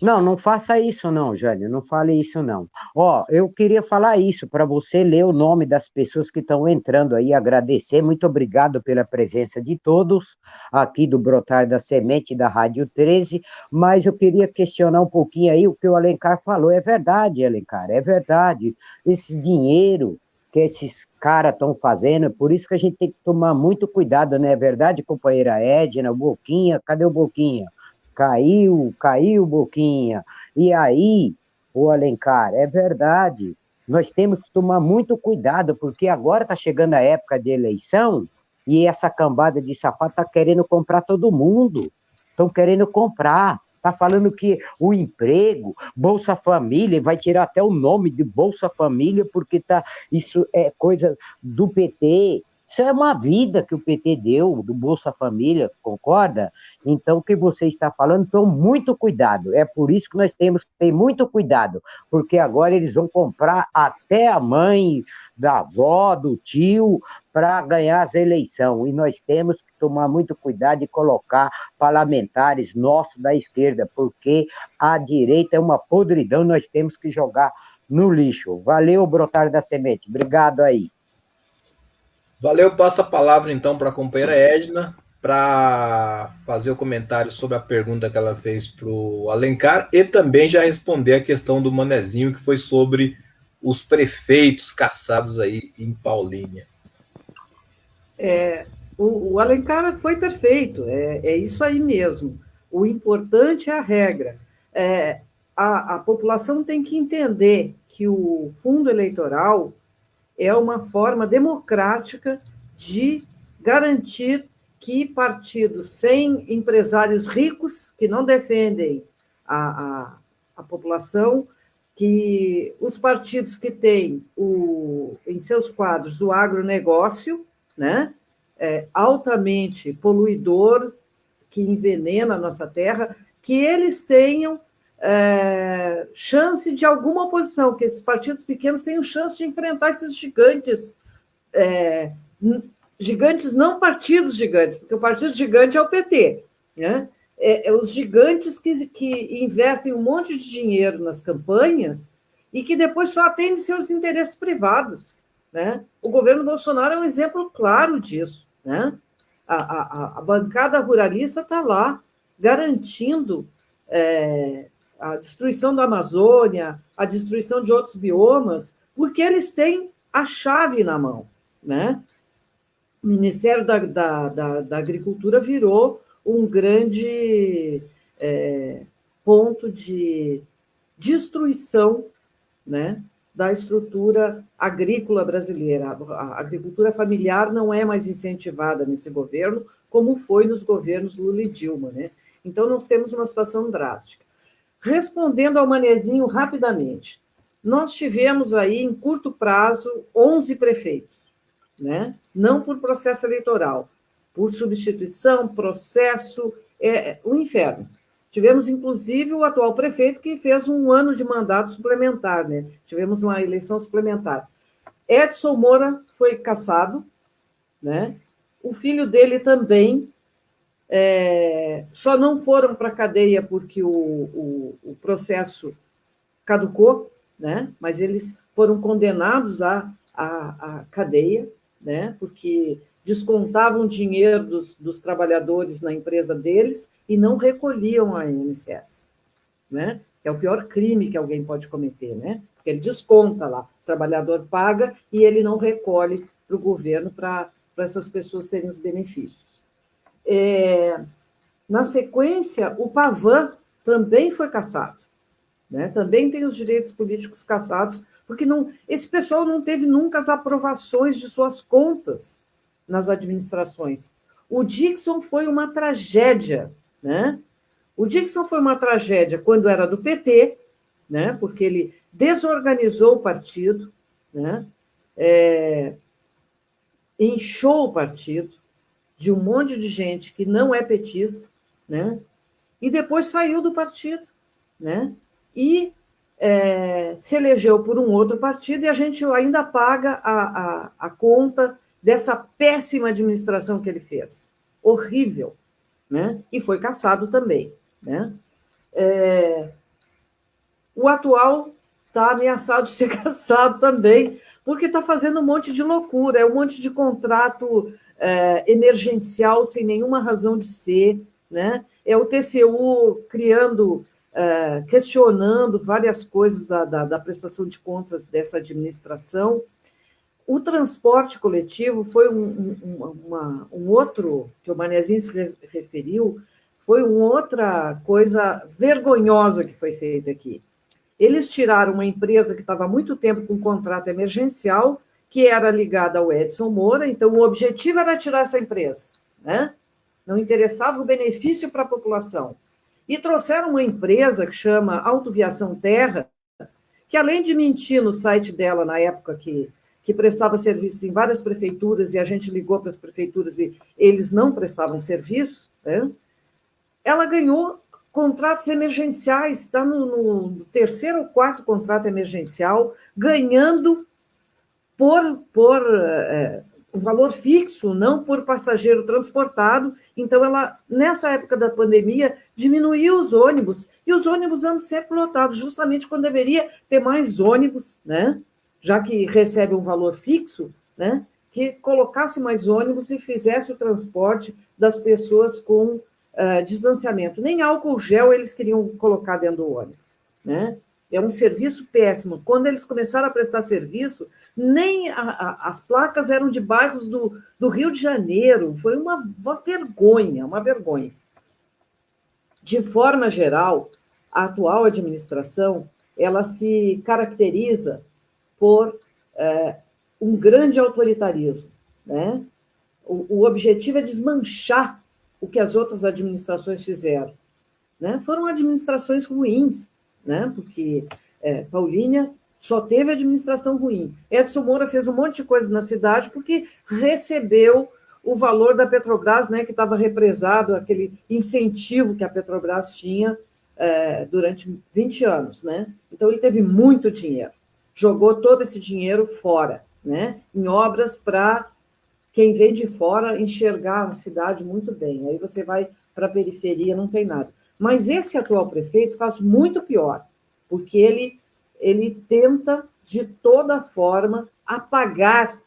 Speaker 4: Não, não faça isso não, Jânio, não fale isso não. Ó, eu queria falar isso para você ler o nome das pessoas que estão entrando aí, agradecer, muito obrigado pela presença de todos aqui do Brotar da Semente da Rádio 13, mas eu queria questionar um pouquinho aí o que o Alencar falou, é verdade, Alencar, é verdade, esse dinheiro que esses caras estão fazendo, por isso que a gente tem que tomar muito cuidado, não é verdade, companheira Edna, Boquinha, cadê o Boquinha? Caiu, caiu, Boquinha. E aí, o Alencar, é verdade, nós temos que tomar muito cuidado, porque agora está chegando a época de eleição e essa cambada de sapato está querendo comprar todo mundo. Estão querendo comprar. Está falando que o emprego, Bolsa Família, vai tirar até o nome de Bolsa Família, porque tá, isso é coisa do PT. Isso é uma vida que o PT deu, do Bolsa Família, concorda? Então, o que você está falando, então, muito cuidado. É por isso que nós temos que ter muito cuidado, porque agora eles vão comprar até a mãe, da avó, do tio, para ganhar as eleições. E nós temos que tomar muito cuidado e colocar parlamentares nossos da esquerda, porque a direita é uma podridão, nós temos que jogar no lixo. Valeu, Brotar da Semente. Obrigado aí.
Speaker 1: Valeu, passo a palavra então para a companheira Edna para fazer o comentário sobre a pergunta que ela fez para o Alencar e também já responder a questão do Manezinho, que foi sobre os prefeitos caçados aí em Paulínia.
Speaker 2: É, o, o Alencar foi perfeito, é, é, isso aí mesmo. O importante é a regra. É, a, a população tem que entender que o fundo eleitoral é uma forma democrática de garantir que partidos sem empresários ricos, que não defendem a, a, a população, que os partidos que têm o, em seus quadros o agronegócio, né, é, altamente poluidor, que envenena a nossa terra, que eles tenham é, chance de alguma oposição, que esses partidos pequenos tenham chance de enfrentar esses gigantes, é, gigantes não partidos gigantes, porque o partido gigante é o PT, né? É, é, os gigantes que, que investem um monte de dinheiro nas campanhas e que depois só atendem seus interesses privados. Né? O governo Bolsonaro é um exemplo claro disso. Né? A, a, a bancada ruralista está lá garantindo é, a destruição da Amazônia, a destruição de outros biomas, porque eles têm a chave na mão. Né? O Ministério da, da, da, da Agricultura virou um grande é, ponto de destruição né, da estrutura agrícola brasileira. A agricultura familiar não é mais incentivada nesse governo, como foi nos governos Lula e Dilma. Né? Então, nós temos uma situação drástica. Respondendo ao Manezinho rapidamente, nós tivemos aí, em curto prazo, 11 prefeitos, né? não por processo eleitoral, por substituição, processo, é o inferno. Tivemos, inclusive, o atual prefeito que fez um ano de mandato suplementar, né? Tivemos uma eleição suplementar. Edson Moura foi caçado, né? O filho dele também. É, só não foram para a cadeia porque o, o, o, processo caducou, né? Mas eles foram condenados à, à, à cadeia, né? Porque descontavam dinheiro dos, dos trabalhadores na empresa deles e não recolhiam a INSS, né? É o pior crime que alguém pode cometer, né? Porque ele desconta lá, o trabalhador paga e ele não recolhe para o governo para essas pessoas terem os benefícios. É, na sequência, o Pavan também foi cassado. Né? Também tem os direitos políticos cassados, porque não, esse pessoal não teve nunca as aprovações de suas contas nas administrações. O Dixon foi uma tragédia. Né? O Dixon foi uma tragédia quando era do PT, né? porque ele desorganizou o partido, né? É, inchou o partido de um monte de gente que não é petista, né? e depois saiu do partido. Né? E é, se elegeu por um outro partido e a gente ainda paga a, a, a conta dessa péssima administração que ele fez. Horrível. Né? E foi caçado também. Né? É, o atual está ameaçado de ser caçado também, porque está fazendo um monte de loucura, é um monte de contrato é, emergencial sem nenhuma razão de ser, né? é o TCU criando, é, questionando várias coisas da, da, da prestação de contas dessa administração. O transporte coletivo foi um, um, uma, um outro, que o Manezinho se referiu, foi uma outra coisa vergonhosa que foi feita aqui. Eles tiraram uma empresa que estava há muito tempo com um contrato emergencial, que era ligada ao Edson Moura, então o objetivo era tirar essa empresa, né? Não interessava o benefício para a população. E trouxeram uma empresa que chama Autoviação Terra, que além de mentir no site dela na época que, que prestava serviço em várias prefeituras e a gente ligou para as prefeituras e eles não prestavam serviço, né? ela ganhou contratos emergenciais, está no, no, terceiro ou quarto contrato emergencial, ganhando por, por é, um valor fixo, não por passageiro transportado. Então, ela, nessa época da pandemia, diminuiu os ônibus, e os ônibus andam sempre lotados, justamente quando deveria ter mais ônibus, né? Já que recebe um valor fixo, né? que colocasse mais ônibus e fizesse o transporte das pessoas com uh, distanciamento. Nem álcool gel eles queriam colocar dentro do ônibus. Né? É um serviço péssimo. Quando eles começaram a prestar serviço, nem a, a, as placas eram de bairros do, do Rio de Janeiro. Foi uma, uma vergonha, uma vergonha. De forma geral, a atual administração ela se caracteriza por é, um grande autoritarismo. Né? O, o objetivo é desmanchar o que as outras administrações fizeram. Né? Foram administrações ruins, né? porque é, Paulínia só teve administração ruim. Edson Moura fez um monte de coisa na cidade porque recebeu o valor da Petrobras, né, que estava represado, aquele incentivo que a Petrobras tinha é, durante 20 anos. Né? Então, ele teve muito dinheiro, jogou todo esse dinheiro fora, né, em obras para quem vem de fora enxergar a cidade muito bem. Aí você vai para a periferia, não tem nada. Mas esse atual prefeito faz muito pior, porque ele, ele tenta, de toda forma, apagar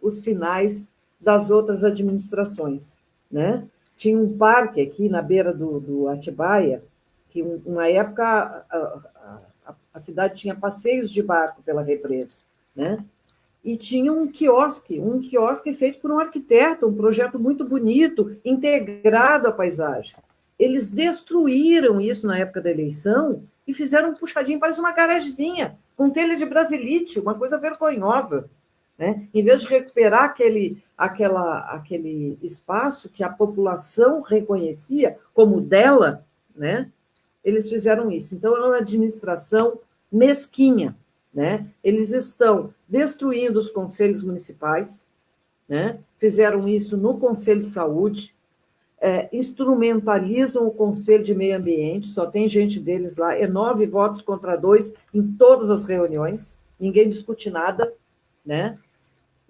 Speaker 2: os sinais das outras administrações. Né? Tinha um parque aqui na beira do, do Atibaia, que uma época a, cidade tinha passeios de barco pela represa. Né? e tinha um quiosque, um quiosque feito por um arquiteto, um projeto muito bonito, integrado à paisagem. Eles destruíram isso na época da eleição e fizeram um puxadinho, parece uma garagemzinha, com telha de brasilite, uma coisa vergonhosa. Né? Em vez de recuperar aquele, aquela, aquele espaço que a população reconhecia como dela, né? eles fizeram isso. Então, é uma administração mesquinha, né? Eles estão destruindo os conselhos municipais, né? fizeram isso no Conselho de Saúde, é, instrumentalizam o Conselho de Meio Ambiente, só tem gente deles lá, é nove votos contra dois em todas as reuniões, ninguém discute nada, né?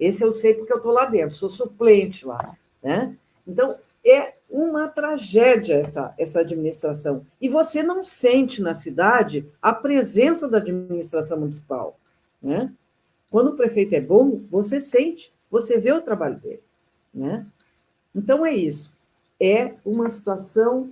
Speaker 2: Esse eu sei porque eu estou lá dentro, sou suplente lá, né? Então, é uma tragédia essa, essa administração. E você não sente na cidade a presença da administração municipal. Né? Quando o prefeito é bom, você sente, você vê o trabalho dele. Né? Então, é isso. É uma situação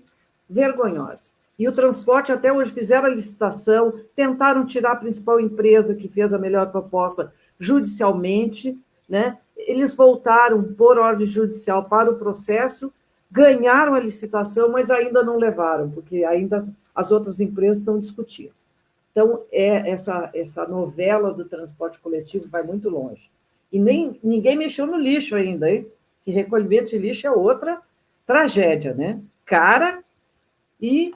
Speaker 2: vergonhosa. E o transporte, até hoje, fizeram a licitação, tentaram tirar a principal empresa que fez a melhor proposta judicialmente, né? eles voltaram por ordem judicial para o processo, ganharam a licitação, mas ainda não levaram, porque ainda as outras empresas estão discutindo. Então, é essa, essa novela do transporte coletivo vai muito longe. E nem ninguém mexeu no lixo ainda, hein? Que recolhimento de lixo é outra tragédia, né? Cara e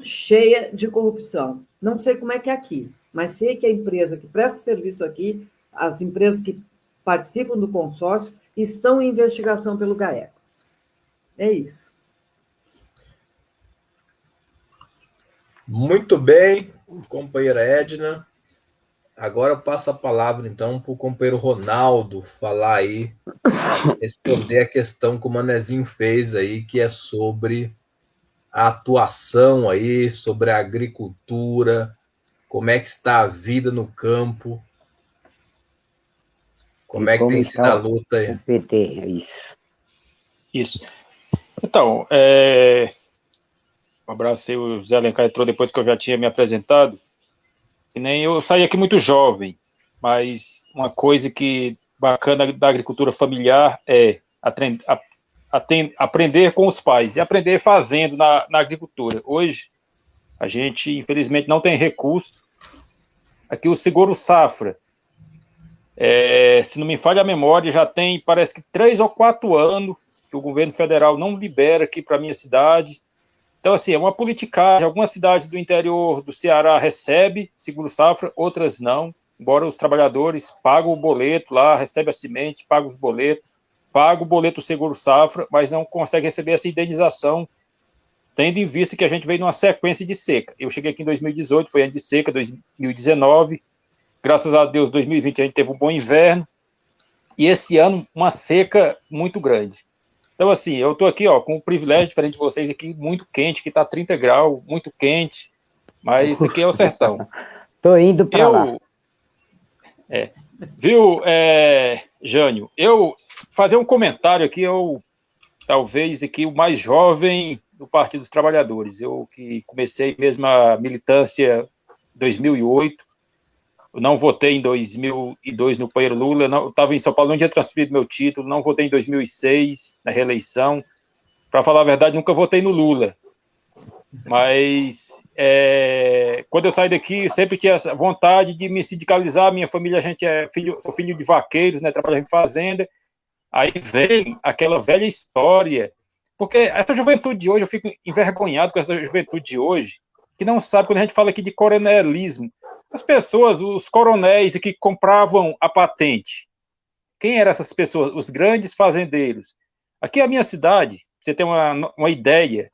Speaker 2: cheia de corrupção. Não sei como é que é aqui, mas sei que a empresa que presta serviço aqui, as empresas que participam do consórcio, estão em investigação pelo GAECO. É isso.
Speaker 1: Muito bem, companheira Edna. Agora eu passo a palavra, então, para o companheiro Ronaldo falar aí, responder a questão que o Manezinho fez aí, que é sobre a atuação aí, sobre a agricultura, como é que está a vida no campo, como e é que tem sido a luta aí.
Speaker 4: O PT, é isso.
Speaker 3: Isso. Então, é... um abraço aí, o Zé Alencar entrou depois que eu já tinha me apresentado. E nem eu saí aqui muito jovem, mas uma coisa que bacana da agricultura familiar é aprender com os pais e aprender fazendo na, na agricultura. Hoje, a gente, infelizmente, não tem recurso. Aqui o seguro safra, é, se não me falha a memória, já tem, parece que três ou quatro anos que o governo federal não libera aqui para minha cidade. Então, assim, é uma politicagem. Algumas cidades do interior do Ceará recebem seguro-safra, outras não. Embora os trabalhadores pagam o boleto lá, recebem a semente, pagam os boletos, pagam o boleto seguro-safra, mas não conseguem receber essa indenização, tendo em vista que a gente veio numa sequência de seca. Eu cheguei aqui em 2018, foi ano de seca, 2019. Graças a Deus, 2020 a gente teve um bom inverno. E esse ano, uma seca muito grande. Então, assim, eu estou aqui, ó, com o privilégio diferente de vocês aqui, muito quente, que está 30 graus, muito quente, mas isso aqui é o sertão.
Speaker 4: Estou indo para lá.
Speaker 3: É, viu, é, Jânio, eu fazer um comentário aqui, eu talvez aqui o mais jovem do Partido dos Trabalhadores, eu que comecei mesmo a militância em 2008, eu não votei em 2002 no Paeiro Lula, não, eu estava em São Paulo, não tinha transferido meu título, não votei em 2006 na reeleição. Para falar a verdade, nunca votei no Lula. Mas é, quando eu saí daqui, sempre tinha essa vontade de me sindicalizar. Minha família, a gente é filho, sou filho de vaqueiros, né, trabalhando em fazenda. Aí vem aquela velha história, porque essa juventude de hoje, eu fico envergonhado com essa juventude de hoje, que não sabe quando a gente fala aqui de coronelismo. As pessoas, os coronéis que compravam a patente. Quem eram essas pessoas? Os grandes fazendeiros. Aqui a minha cidade, você tem uma, uma ideia,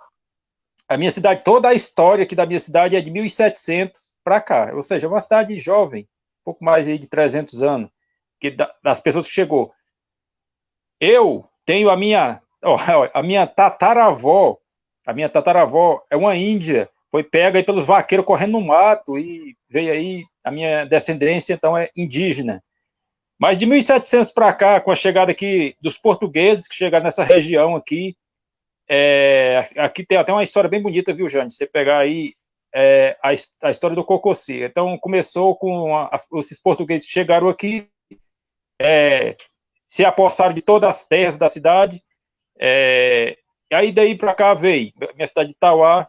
Speaker 3: a minha cidade, toda a história aqui da minha cidade é de 1700 para cá, ou seja, é uma cidade jovem, pouco mais de 300 anos, que das pessoas que chegou. Eu tenho a minha, a minha tataravó, a minha tataravó é uma índia foi pega aí pelos vaqueiros correndo no mato e veio aí, a minha descendência então é indígena. Mas de 1700 para cá, com a chegada aqui dos portugueses que chegaram nessa região aqui, é, aqui tem até uma história bem bonita, viu, Jane? Você pegar aí é, a, a, história do Cocossi. Então, começou com a, esses portugueses que chegaram aqui, é, se apossaram de todas as terras da cidade, é, e aí daí para cá veio, minha cidade de Itauá,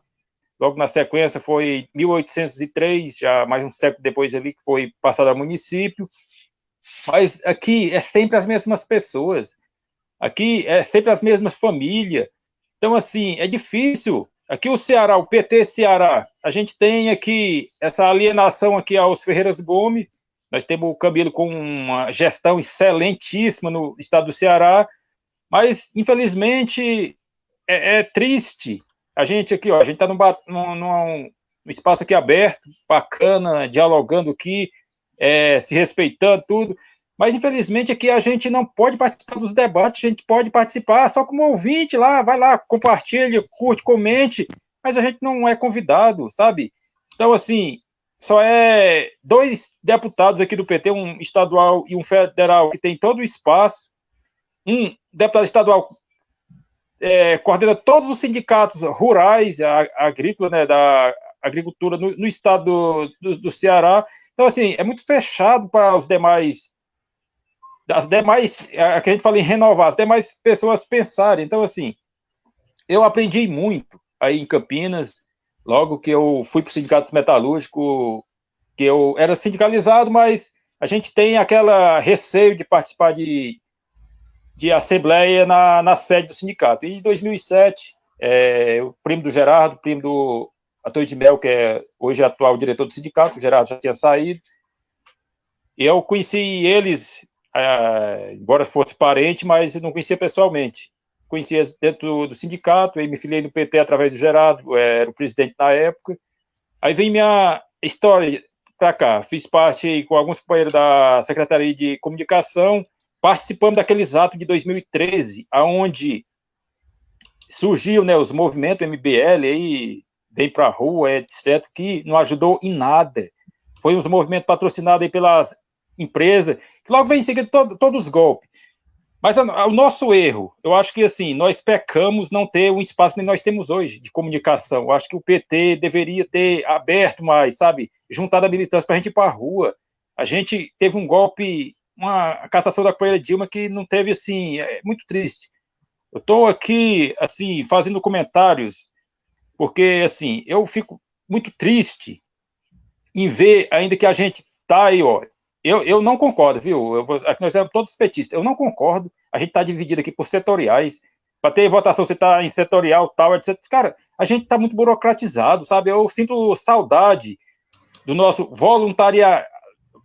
Speaker 3: Logo na sequência foi 1803, já mais um século depois ali, que foi passado a município. Mas aqui é sempre as mesmas pessoas. Aqui é sempre as mesmas famílias. Então, assim, é difícil. Aqui o Ceará, o PT Ceará, a gente tem aqui essa alienação aqui aos Ferreiras Gomes, nós temos o Camilo com uma gestão excelentíssima no estado do Ceará, mas, infelizmente, é, é triste a gente aqui, ó, a gente está num, num, num, espaço aqui aberto, bacana, dialogando aqui, é, se respeitando, tudo. Mas, infelizmente, aqui a gente não pode participar dos debates, a gente pode participar só como ouvinte lá, vai lá, compartilhe, curte, comente, mas a gente não é convidado, sabe? Então, assim, só é dois deputados aqui do PT, um estadual e um federal, que tem todo o espaço. Um deputado estadual é, coordena todos os sindicatos rurais, agrícola, né, da agricultura no, no estado do, do, do, Ceará. Então, assim, é muito fechado para os demais das demais, a que a gente fala em renovar, as demais pessoas pensarem. Então, assim, eu aprendi muito aí em Campinas, logo que eu fui para o Sindicato Metalúrgico, que eu era sindicalizado, mas a gente tem aquela receio de participar de, de assembleia na, na sede do sindicato. E em 2007, é, o primo do Gerardo, primo do Antônio de Mel, que é hoje atual diretor do sindicato, o Gerardo já tinha saído, e eu conheci eles, é, embora fosse parente, mas não conhecia pessoalmente. Conhecia dentro do, do sindicato, aí me filiei no PT através do Gerardo, era o presidente na época. Aí vem minha história para cá. Fiz parte com alguns companheiros da Secretaria de Comunicação, participando daqueles atos de 2013, aonde surgiu né, os movimentos MBL aí, vem para a rua, etc., que não ajudou em nada. Foi uns movimentos patrocinados aí pelas empresas, que logo vem em seguida todo, todos os golpes. Mas a, a, o nosso erro, eu acho que assim, nós pecamos não ter um espaço que nós temos hoje de comunicação. Eu acho que o PT deveria ter aberto mais, sabe, juntado a militância para a gente ir para a rua. A gente teve um golpe, uma cassação da companheira Dilma que não teve assim, é muito triste. Eu estou aqui, assim, fazendo comentários, porque, assim, eu fico muito triste em ver ainda que a gente está aí, ó. Eu, eu não concordo, viu? Eu, aqui nós somos todos petistas. Eu não concordo. A gente está dividido aqui por setoriais. Para ter votação, você está em setorial, tal, etc. Cara, a gente está muito burocratizado, sabe? Eu sinto saudade do nosso voluntariado,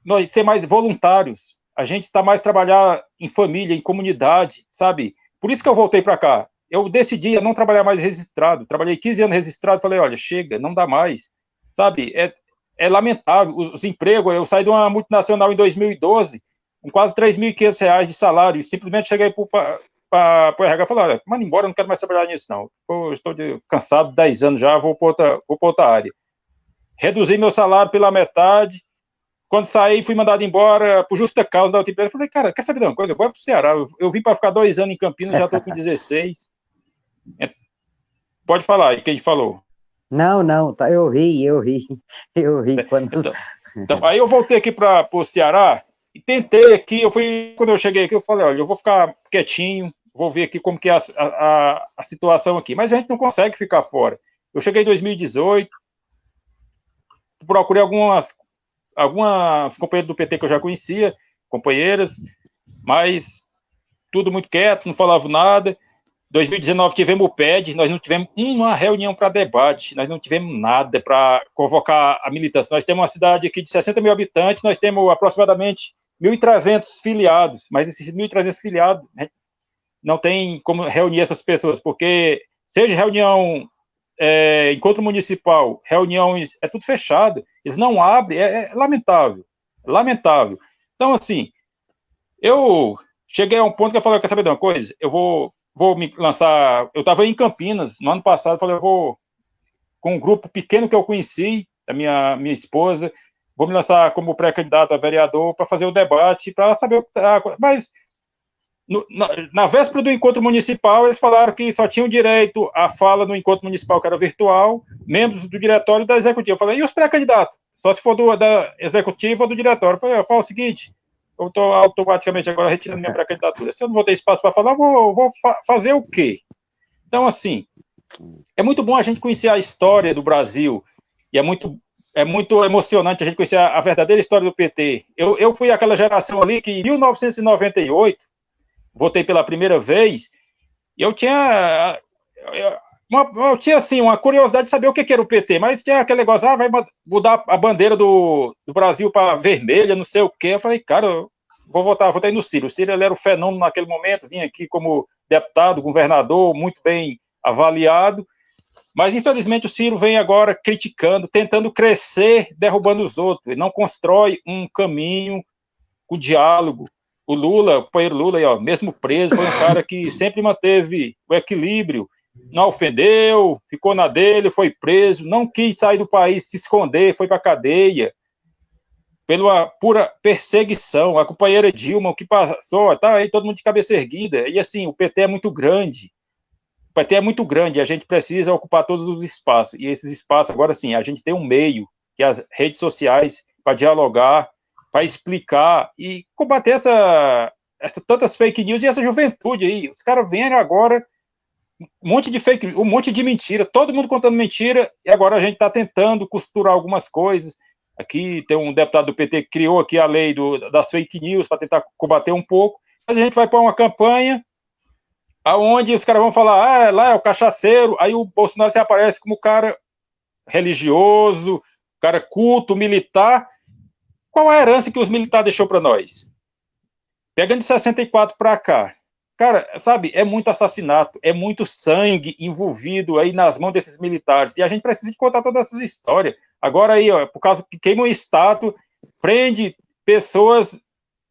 Speaker 3: nós ser mais voluntários. A gente está mais trabalhar em família, em comunidade, sabe? Por isso que eu voltei para cá. Eu decidi não trabalhar mais registrado. Trabalhei 15 anos registrado, falei, olha, chega, não dá mais. Sabe, é, é lamentável. Os, os empregos, eu saí de uma multinacional em 2012, com quase 3.500 reais de salário, simplesmente cheguei para o RH e falei, olha, manda embora, não quero mais trabalhar nisso, não. Eu estou de, cansado, 10 anos já, vou para outra, vou outra área. Reduzi meu salário pela metade, quando saí, fui mandado embora por justa causa da empresa. Falei, cara, quer saber de uma coisa? Eu vou para o Ceará. Eu, eu vim para ficar dois anos em Campinas, já estou com 16. É, pode falar, e quem falou?
Speaker 4: Não, não, tá, eu ri, eu ri, eu ri. Quando...
Speaker 3: Então, então aí eu voltei aqui para o Ceará e tentei aqui, eu fui, quando eu cheguei aqui, eu falei, olha, eu vou ficar quietinho, vou ver aqui como que é a, a, a situação aqui. Mas a gente não consegue ficar fora. Eu cheguei em 2018, procurei algumas algumas companheiras do PT que eu já conhecia, companheiras, mas tudo muito quieto, não falava nada. 2019 tivemos o PED, nós não tivemos uma reunião para debate, nós não tivemos nada para convocar a militância. Nós temos uma cidade aqui de 60 mil habitantes, nós temos aproximadamente 1.300 filiados, mas esses 1.300 filiados né, não tem como reunir essas pessoas, porque seja reunião é, encontro municipal, reuniões, é tudo fechado, eles não abrem, é, é lamentável, lamentável. Então, assim, eu cheguei a um ponto que eu falei, quer saber de uma coisa? Eu vou, vou me lançar, eu estava em Campinas, no ano passado, falei, eu vou, com um grupo pequeno que eu conheci, da minha, minha esposa, vou me lançar como pré-candidato a vereador para fazer o debate, para saber o que tá, mas no, na, na, véspera do encontro municipal, eles falaram que só tinham direito à fala no encontro municipal, que era virtual, membros do diretório e da executiva. Eu falei, e os pré-candidatos? Só se for do, da executiva ou do diretório. Eu falei, eu falo o seguinte, eu estou automaticamente agora retirando minha pré-candidatura. Se eu não vou ter espaço para falar, vou, vou fa fazer o quê? Então, assim, é muito bom a gente conhecer a história do Brasil, e é muito é muito emocionante a gente conhecer a, a verdadeira história do PT. Eu, eu fui aquela geração ali que, em 1998, votei pela primeira vez, eu tinha. Uma, eu tinha assim uma curiosidade de saber o que, que era o PT, mas tinha aquele negócio, ah, vai mudar a bandeira do, do Brasil para vermelha, não sei o quê. Eu falei, cara, eu vou votar, votei no Ciro. O Ciro ele era o fenômeno naquele momento, vinha aqui como deputado, governador, muito bem avaliado. Mas, infelizmente, o Ciro vem agora criticando, tentando crescer, derrubando os outros. Ele não constrói um caminho, o diálogo, o Lula, o companheiro Lula, aí, ó, mesmo preso, foi um cara que sempre manteve o equilíbrio, não ofendeu, ficou na dele, foi preso, não quis sair do país, se esconder, foi para cadeia, pela pura perseguição. A companheira Dilma, o que passou, tá aí todo mundo de cabeça erguida. E assim, o PT é muito grande. O PT é muito grande, a gente precisa ocupar todos os espaços. E esses espaços, agora sim, a gente tem um meio, que é as redes sociais, para dialogar, para explicar e combater essa, essa, tantas fake news e essa juventude aí. Os caras vêm agora, um monte de fake um monte de mentira, todo mundo contando mentira, e agora a gente está tentando costurar algumas coisas. Aqui tem um deputado do PT que criou aqui a lei do, das fake news para tentar combater um pouco, mas a gente vai pôr uma campanha aonde os caras vão falar, ah, lá é o cachaceiro, aí o Bolsonaro se aparece como cara religioso, cara culto, militar. Qual a herança que os militares deixou para nós? Pegando de 64 para cá, cara, sabe, é muito assassinato, é muito sangue envolvido aí nas mãos desses militares, e a gente precisa de contar todas essas histórias. Agora aí, ó, por causa que queima um estado, prende pessoas,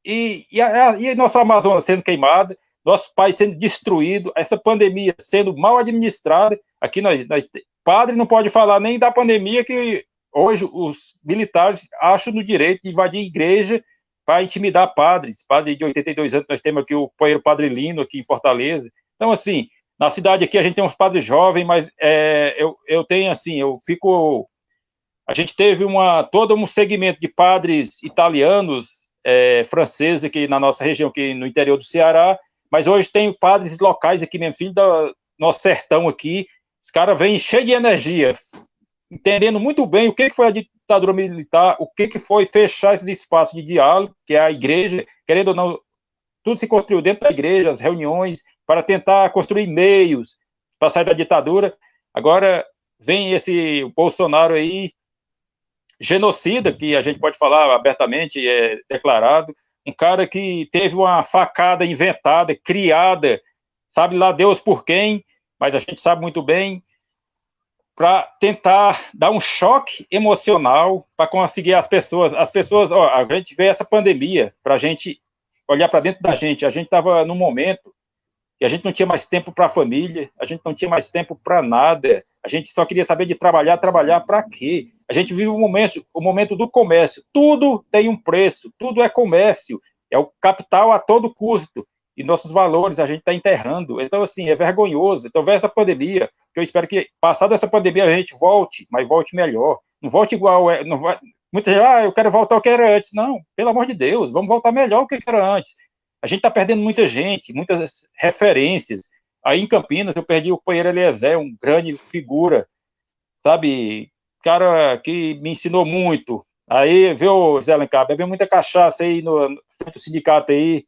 Speaker 3: e, e, a, e nossa Amazonas sendo queimada, nosso país sendo destruído, essa pandemia sendo mal administrada, aqui nós, nós padre não pode falar nem da pandemia que hoje os militares acham no direito de invadir igreja para intimidar padres, padre de 82 anos, nós temos aqui o poeiro Padre Lino, aqui em Fortaleza. Então, assim, na cidade aqui a gente tem uns padres jovens, mas é, eu, eu tenho, assim, eu fico... A gente teve uma, todo um segmento de padres italianos, é, franceses aqui na nossa região, aqui no interior do Ceará, mas hoje tem padres locais aqui mesmo, filho do nosso sertão aqui, os caras vêm cheios de energia, entendendo muito bem o que foi a ditadura militar, o que foi fechar esses espaços de diálogo, que é a igreja, querendo ou não, tudo se construiu dentro da igreja, as reuniões, para tentar construir meios para sair da ditadura. Agora vem esse Bolsonaro aí, genocida, que a gente pode falar abertamente, é declarado, um cara que teve uma facada inventada, criada, sabe lá Deus por quem, mas a gente sabe muito bem, para tentar dar um choque emocional para conseguir as pessoas. As pessoas, ó, a gente vê essa pandemia para a gente olhar para dentro da gente. A gente estava num momento e a gente não tinha mais tempo para a família, a gente não tinha mais tempo para nada. A gente só queria saber de trabalhar, trabalhar para quê? A gente vive o momento, o momento do comércio. Tudo tem um preço, tudo é comércio. É o capital a todo custo. E nossos valores a gente está enterrando. Então, assim, é vergonhoso. Então, vem essa pandemia, que eu espero que, passada essa pandemia, a gente volte, mas volte melhor. Não volte igual. É, não vai, muita gente, ah, eu quero voltar ao que era antes. Não, pelo amor de Deus, vamos voltar melhor do que era antes. A gente está perdendo muita gente, muitas referências. Aí em Campinas eu perdi o companheiro Eliezer, um grande figura, sabe, cara que me ensinou muito. Aí, viu, Zé Alencar, bebeu muita cachaça aí no, no sindicato aí,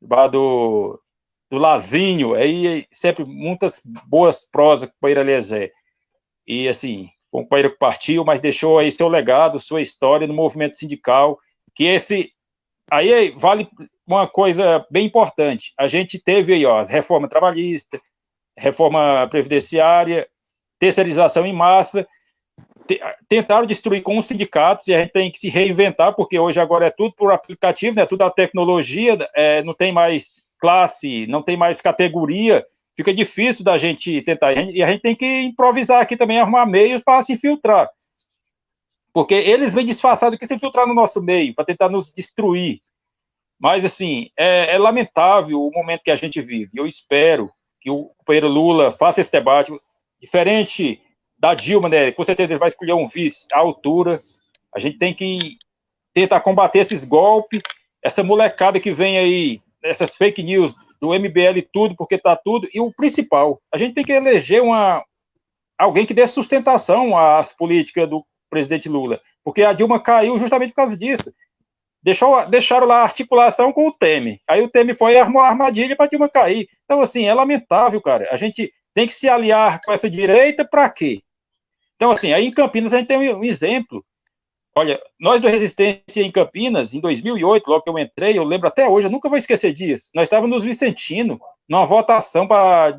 Speaker 3: do, do Lazinho, aí sempre muitas boas prosas com o companheiro Eliezer. E assim, o companheiro que partiu, mas deixou aí seu legado, sua história no movimento sindical, que esse aí vale uma coisa bem importante. A gente teve aí, ó, as reformas trabalhistas, reforma previdenciária, terceirização em massa, tentaram destruir com os sindicatos e a gente tem que se reinventar, porque hoje agora é tudo por aplicativo, né, tudo a tecnologia, é, não tem mais classe, não tem mais categoria, fica difícil da gente tentar, e a gente tem que improvisar aqui também, arrumar meios para se infiltrar, porque eles vêm disfarçados que se infiltrar no nosso meio, para tentar nos destruir, mas, assim, é, é, lamentável o momento que a gente vive. Eu espero que o companheiro Lula faça esse debate, diferente da Dilma, né? Com certeza ele vai escolher um vice à altura. A gente tem que tentar combater esses golpes, essa molecada que vem aí, essas fake news do MBL tudo, porque tá tudo. E o principal, a gente tem que eleger uma, alguém que dê sustentação às políticas do presidente Lula, porque a Dilma caiu justamente por causa disso. Deixou, deixaram lá a articulação com o Temer. Aí o Temer foi e armou a armadilha para Dilma cair. Então, assim, é lamentável, cara. A gente tem que se aliar com essa direita para quê? Então, assim, aí em Campinas a gente tem um exemplo. Olha, nós do Resistência em Campinas, em 2008, logo que eu entrei, eu lembro até hoje, eu nunca vou esquecer disso. Nós estávamos nos Vicentino, numa votação para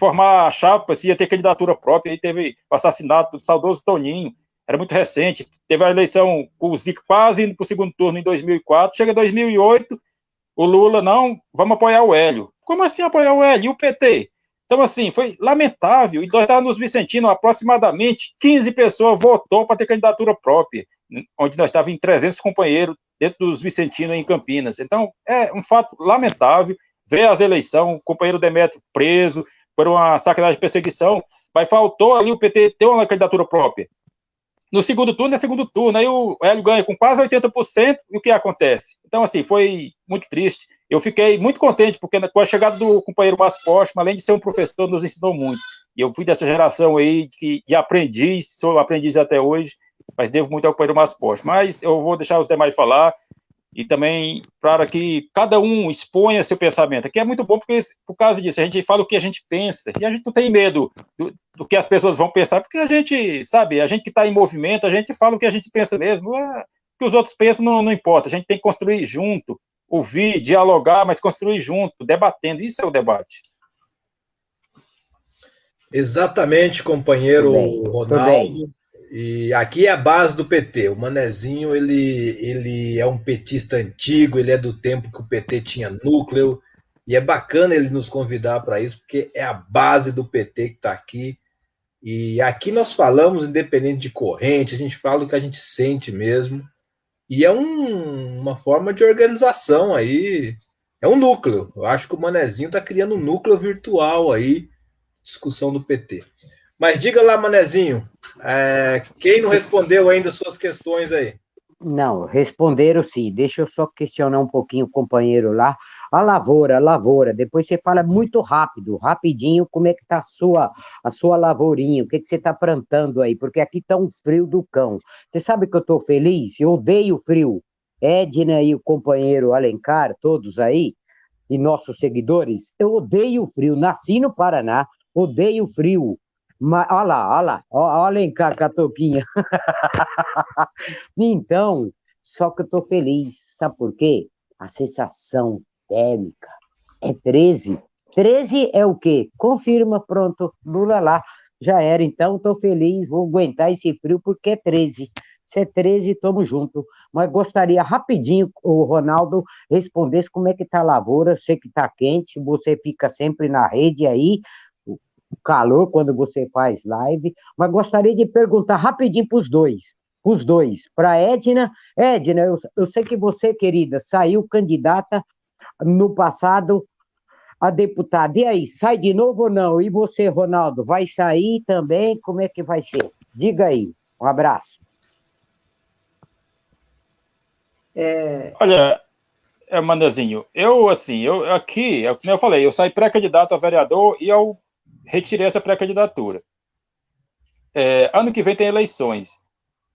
Speaker 3: formar a chapa, se ia ter candidatura própria, aí teve o assassinato do saudoso Toninho era muito recente. Teve a eleição com o Zico quase indo para o segundo turno em 2004. Chega 2008, o Lula, não, vamos apoiar o Hélio. Como assim apoiar o Hélio? E o PT? Então, assim, foi lamentável. E nós estávamos nos Vicentino, aproximadamente 15 pessoas votou para ter candidatura própria, onde nós estávamos em 300 companheiros dentro dos Vicentinos em Campinas. Então, é um fato lamentável ver as eleições, o companheiro Demetrio preso por uma sacanagem de perseguição, mas faltou ali o PT ter uma candidatura própria. No segundo turno é segundo turno, aí o Hélio ganha com quase 80%, e o que acontece? Então, assim, foi muito triste. Eu fiquei muito contente, porque com a chegada do companheiro Márcio Postman, além de ser um professor, nos ensinou muito. E eu fui dessa geração aí que, de aprendiz, sou aprendiz até hoje, mas devo muito ao companheiro Márcio Postman. Mas eu vou deixar os demais falar, e também para que cada um exponha seu pensamento, que é muito bom porque por causa disso a gente fala o que a gente pensa e a gente não tem medo do, do que as pessoas vão pensar, porque a gente sabe, a gente que está em movimento, a gente fala o que a gente pensa mesmo, o que os outros pensam não, não importa, a gente tem que construir junto, ouvir, dialogar, mas construir junto, debatendo, isso é o debate.
Speaker 1: Exatamente, companheiro Ronaldo. E aqui é a base do PT. O Manezinho, ele, ele é um petista antigo, ele é do tempo que o PT tinha núcleo, e é bacana ele nos convidar para isso, porque é a base do PT que está aqui. E aqui nós falamos, independente de corrente, a gente fala o que a gente sente mesmo. E é um, uma forma de organização aí, é um núcleo. Eu acho que o Manezinho está criando um núcleo virtual aí, discussão do PT. Mas diga lá, Manezinho, é, quem não respondeu ainda suas questões aí?
Speaker 4: Não, responderam sim. Deixa eu só questionar um pouquinho o companheiro lá. A lavoura, a lavoura. Depois você fala muito rápido, rapidinho, como é que tá a sua, a sua lavourinha, o que, que você está plantando aí, porque aqui tá um frio do cão. Você sabe que eu estou feliz? Eu odeio frio. Edna e o companheiro Alencar, todos aí, e nossos seguidores, eu odeio frio. Nasci no Paraná, odeio frio. Mas, olha lá, olha lá, olha em cá, Catoquinha. então, só que eu tô feliz, sabe por quê? A sensação térmica é 13. 13 é o quê? Confirma, pronto, Lula lá, já era. Então, tô feliz, vou aguentar esse frio porque é 13. Se é 13, tamo junto. Mas gostaria rapidinho o Ronaldo respondesse como é que tá a lavoura, sei que tá quente, você fica sempre na rede aí, o calor quando você faz live, mas gostaria de perguntar rapidinho para os dois, os dois, para Edna. Edna, eu, eu sei que você, querida, saiu candidata no passado a deputada. E aí, sai de novo ou não? E você, Ronaldo, vai sair também? Como é que vai ser? Diga aí. Um abraço.
Speaker 3: É... Olha, é, Mandazinho, eu, assim, eu aqui, é como eu falei, eu saí pré-candidato a vereador e eu retirei essa pré-candidatura. É, ano que vem tem eleições.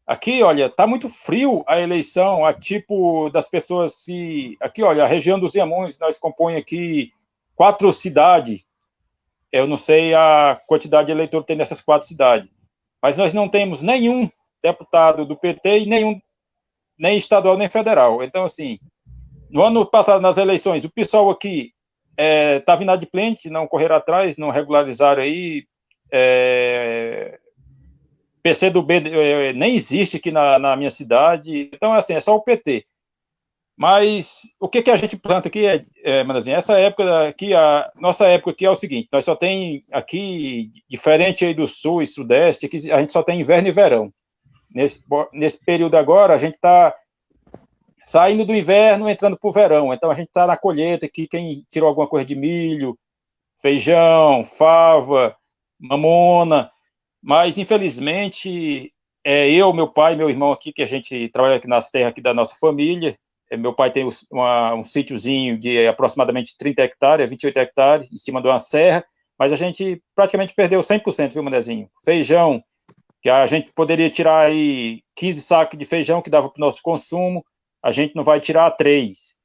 Speaker 3: Aqui, olha, tá muito frio a eleição, a tipo das pessoas que. Aqui, olha, a região dos Iamões, nós compõe aqui quatro cidades. Eu não sei a quantidade de eleitor que tem nessas quatro cidades. Mas nós não temos nenhum deputado do PT e nenhum, nem estadual nem federal. Então, assim, no ano passado, nas eleições, o pessoal aqui estava é, inadimplente, não correram atrás, não regularizaram aí. É, PC do B é, nem existe aqui na, na, minha cidade, então assim, é só o PT. Mas o que, que a gente planta aqui é, é Manazinho, essa época aqui, a nossa época aqui é o seguinte, nós só tem aqui, diferente aí do sul e sudeste, aqui a gente só tem inverno e verão. Nesse, nesse período agora, a gente está saindo do inverno, entrando para o verão. Então a gente está na colheita aqui, quem tirou alguma coisa de milho, feijão, fava, mamona, mas infelizmente é eu, meu pai, meu irmão aqui, que a gente trabalha aqui nas terras aqui da nossa família. É, meu pai tem uma, um sítiozinho de aproximadamente 30 hectares, 28 hectares, em cima de uma serra, mas a gente praticamente perdeu 100%, viu, Manezinho? Feijão, que a gente poderia tirar aí 15 sacos de feijão que dava para o nosso consumo, a gente não vai tirar três.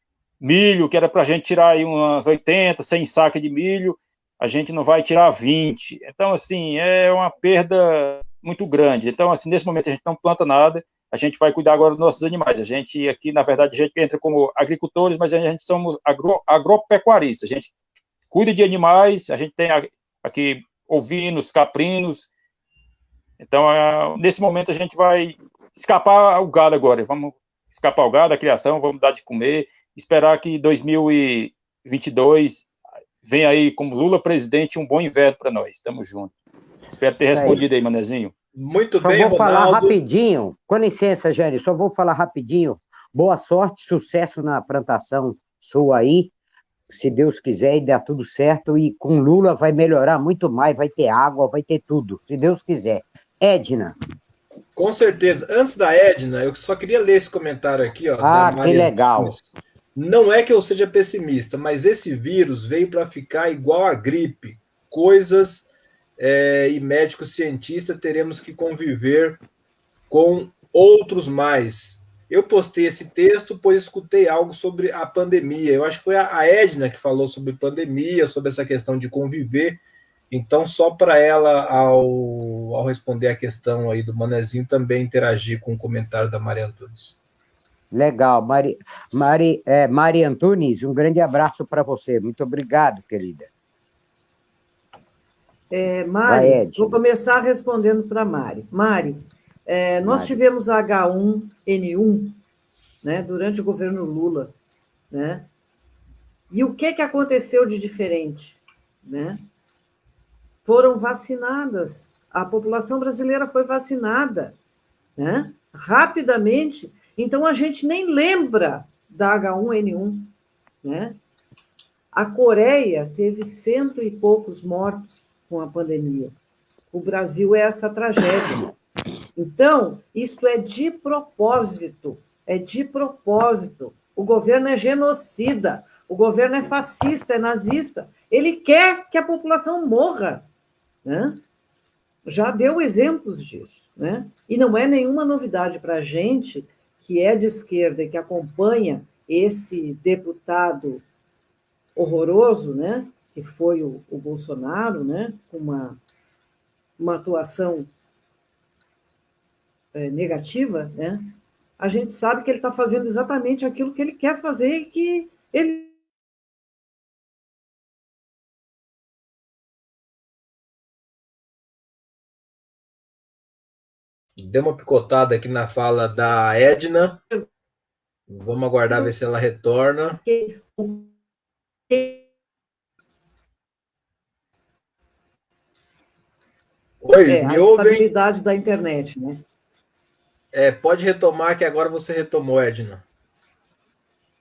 Speaker 3: Milho, que era para a gente tirar aí umas 80, 100 sacas de milho, a gente não vai tirar 20. Então, assim, é uma perda muito grande. Então, assim, nesse momento a gente não planta nada, a gente vai cuidar agora dos nossos animais. A gente aqui, na verdade, a gente entra como agricultores, mas a gente somos agro, agropecuaristas. A gente cuida de animais, a gente tem aqui ovinos, caprinos. Então, é, nesse momento a gente vai escapar o gado agora. Vamos escapar o gado, a criação, vamos dar de comer, esperar que 2022 venha aí como Lula presidente um bom inverno para nós. Estamos juntos. Espero ter respondido aí, Manezinho.
Speaker 1: Muito
Speaker 4: só
Speaker 1: bem,
Speaker 4: vou Ronaldo. falar rapidinho, com licença, Jânio, só vou falar rapidinho. Boa sorte, sucesso na plantação sua aí, se Deus quiser e der tudo certo, e com Lula vai melhorar muito mais, vai ter água, vai ter tudo, se Deus quiser. Edna.
Speaker 1: Com certeza. Antes da Edna, eu só queria ler esse comentário aqui, ó.
Speaker 4: Ah, que legal.
Speaker 1: Não é que eu seja pessimista, mas esse vírus veio para ficar igual a gripe. Coisas é, e médicos cientistas teremos que conviver com outros mais. Eu postei esse texto, pois escutei algo sobre a pandemia. Eu acho que foi a Edna que falou sobre pandemia, sobre essa questão de conviver. Então, só para ela, ao, ao responder a questão aí do Manezinho, também interagir com o comentário da Maria Antunes.
Speaker 4: Legal. Mari, Mari, é, Mari Antunes, um grande abraço para você. Muito obrigado, querida.
Speaker 2: É, Mari, Vai, vou começar respondendo para Mari. Mari, é, nós Mari. tivemos a H1N1 né, durante o governo Lula. Né? E o que, que aconteceu de diferente? Né? Foram vacinadas, a população brasileira foi vacinada né? rapidamente então, a gente nem lembra da H1N1. Né? A Coreia teve cento e poucos mortos com a pandemia. O Brasil é essa tragédia. Então, isto é de propósito, é de propósito. O governo é genocida, o governo é fascista, é nazista. Ele quer que a população morra. Né? Já deu exemplos disso. Né? E não é nenhuma novidade para a gente que é de esquerda e que acompanha esse deputado horroroso, né, que foi o, o Bolsonaro, né, com uma, uma atuação é, negativa, né, a gente sabe que ele está fazendo exatamente aquilo que ele quer fazer e que ele
Speaker 1: Deu uma picotada aqui na fala da Edna. Vamos aguardar ver se ela retorna.
Speaker 2: Oi, é, me a ouvem? estabilidade da internet, né?
Speaker 1: É, pode retomar, que agora você retomou, Edna.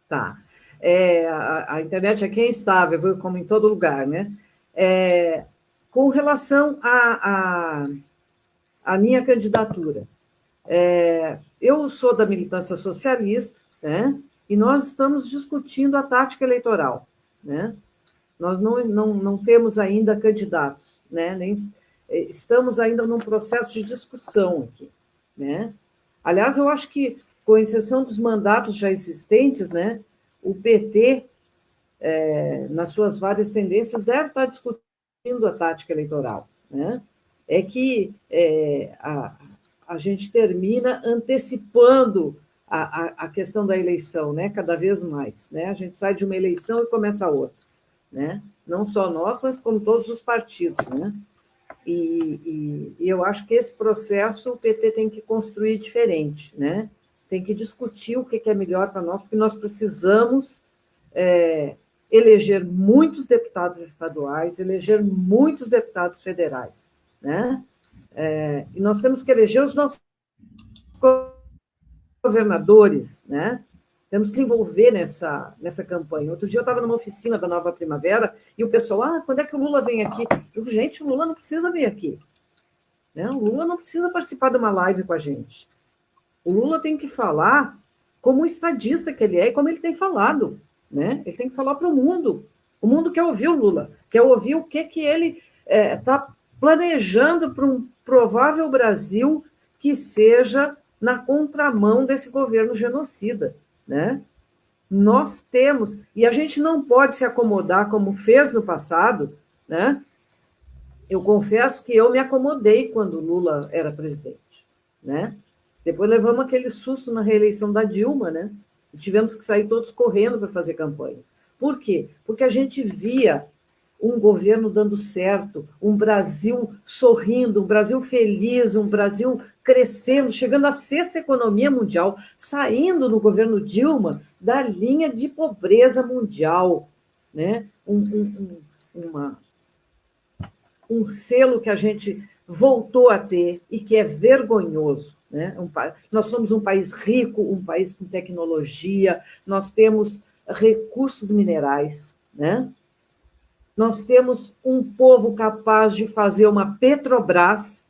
Speaker 2: Tá. É, a, a, internet aqui é instável, como em todo lugar, né? É, com relação a, a a minha candidatura. É, eu sou da militância socialista, né? e nós estamos discutindo a tática eleitoral. Né? Nós não, não, não temos ainda candidatos, né? Nem, estamos ainda num processo de discussão aqui. Né? Aliás, eu acho que, com exceção dos mandatos já existentes, né, o PT, é, nas suas várias tendências, deve estar discutindo a tática eleitoral. Né? É que é, a, a gente termina antecipando a, a, a, questão da eleição, né? cada vez mais. Né? A gente sai de uma eleição e começa outra. Né? Não só nós, mas como todos os partidos. Né? E, e, e eu acho que esse processo o PT tem que construir diferente, né? tem que discutir o que é melhor para nós, porque nós precisamos é, eleger muitos deputados estaduais, eleger muitos deputados federais né? É, e nós temos que eleger os nossos governadores, né? Temos que envolver nessa, nessa campanha. Outro dia eu estava numa oficina da Nova Primavera e o pessoal, ah, quando é que o Lula vem aqui? Eu, gente, o Lula não precisa vir aqui. Né? O Lula não precisa participar de uma live com a gente. O Lula tem que falar como estadista que ele é e como ele tem falado. Né? Ele tem que falar para o mundo. O mundo quer ouvir o Lula, quer ouvir o que, que ele está é, tá planejando para um provável Brasil que seja na contramão desse governo genocida, né? Nós temos, e a gente não pode se acomodar como fez no passado, né? Eu confesso que eu me acomodei quando Lula era presidente, né? Depois levamos aquele susto na reeleição da Dilma, né? E tivemos que sair todos correndo para fazer campanha. Por quê? Porque a gente via um governo dando certo, um Brasil sorrindo, um Brasil feliz, um Brasil crescendo, chegando à sexta economia mundial, saindo no governo Dilma da linha de pobreza mundial, né? um, um, uma, um selo que a gente voltou a ter e que é vergonhoso. Né? Um, nós somos um país rico, um país com tecnologia, nós temos recursos minerais, né? Nós temos um povo capaz de fazer uma Petrobras,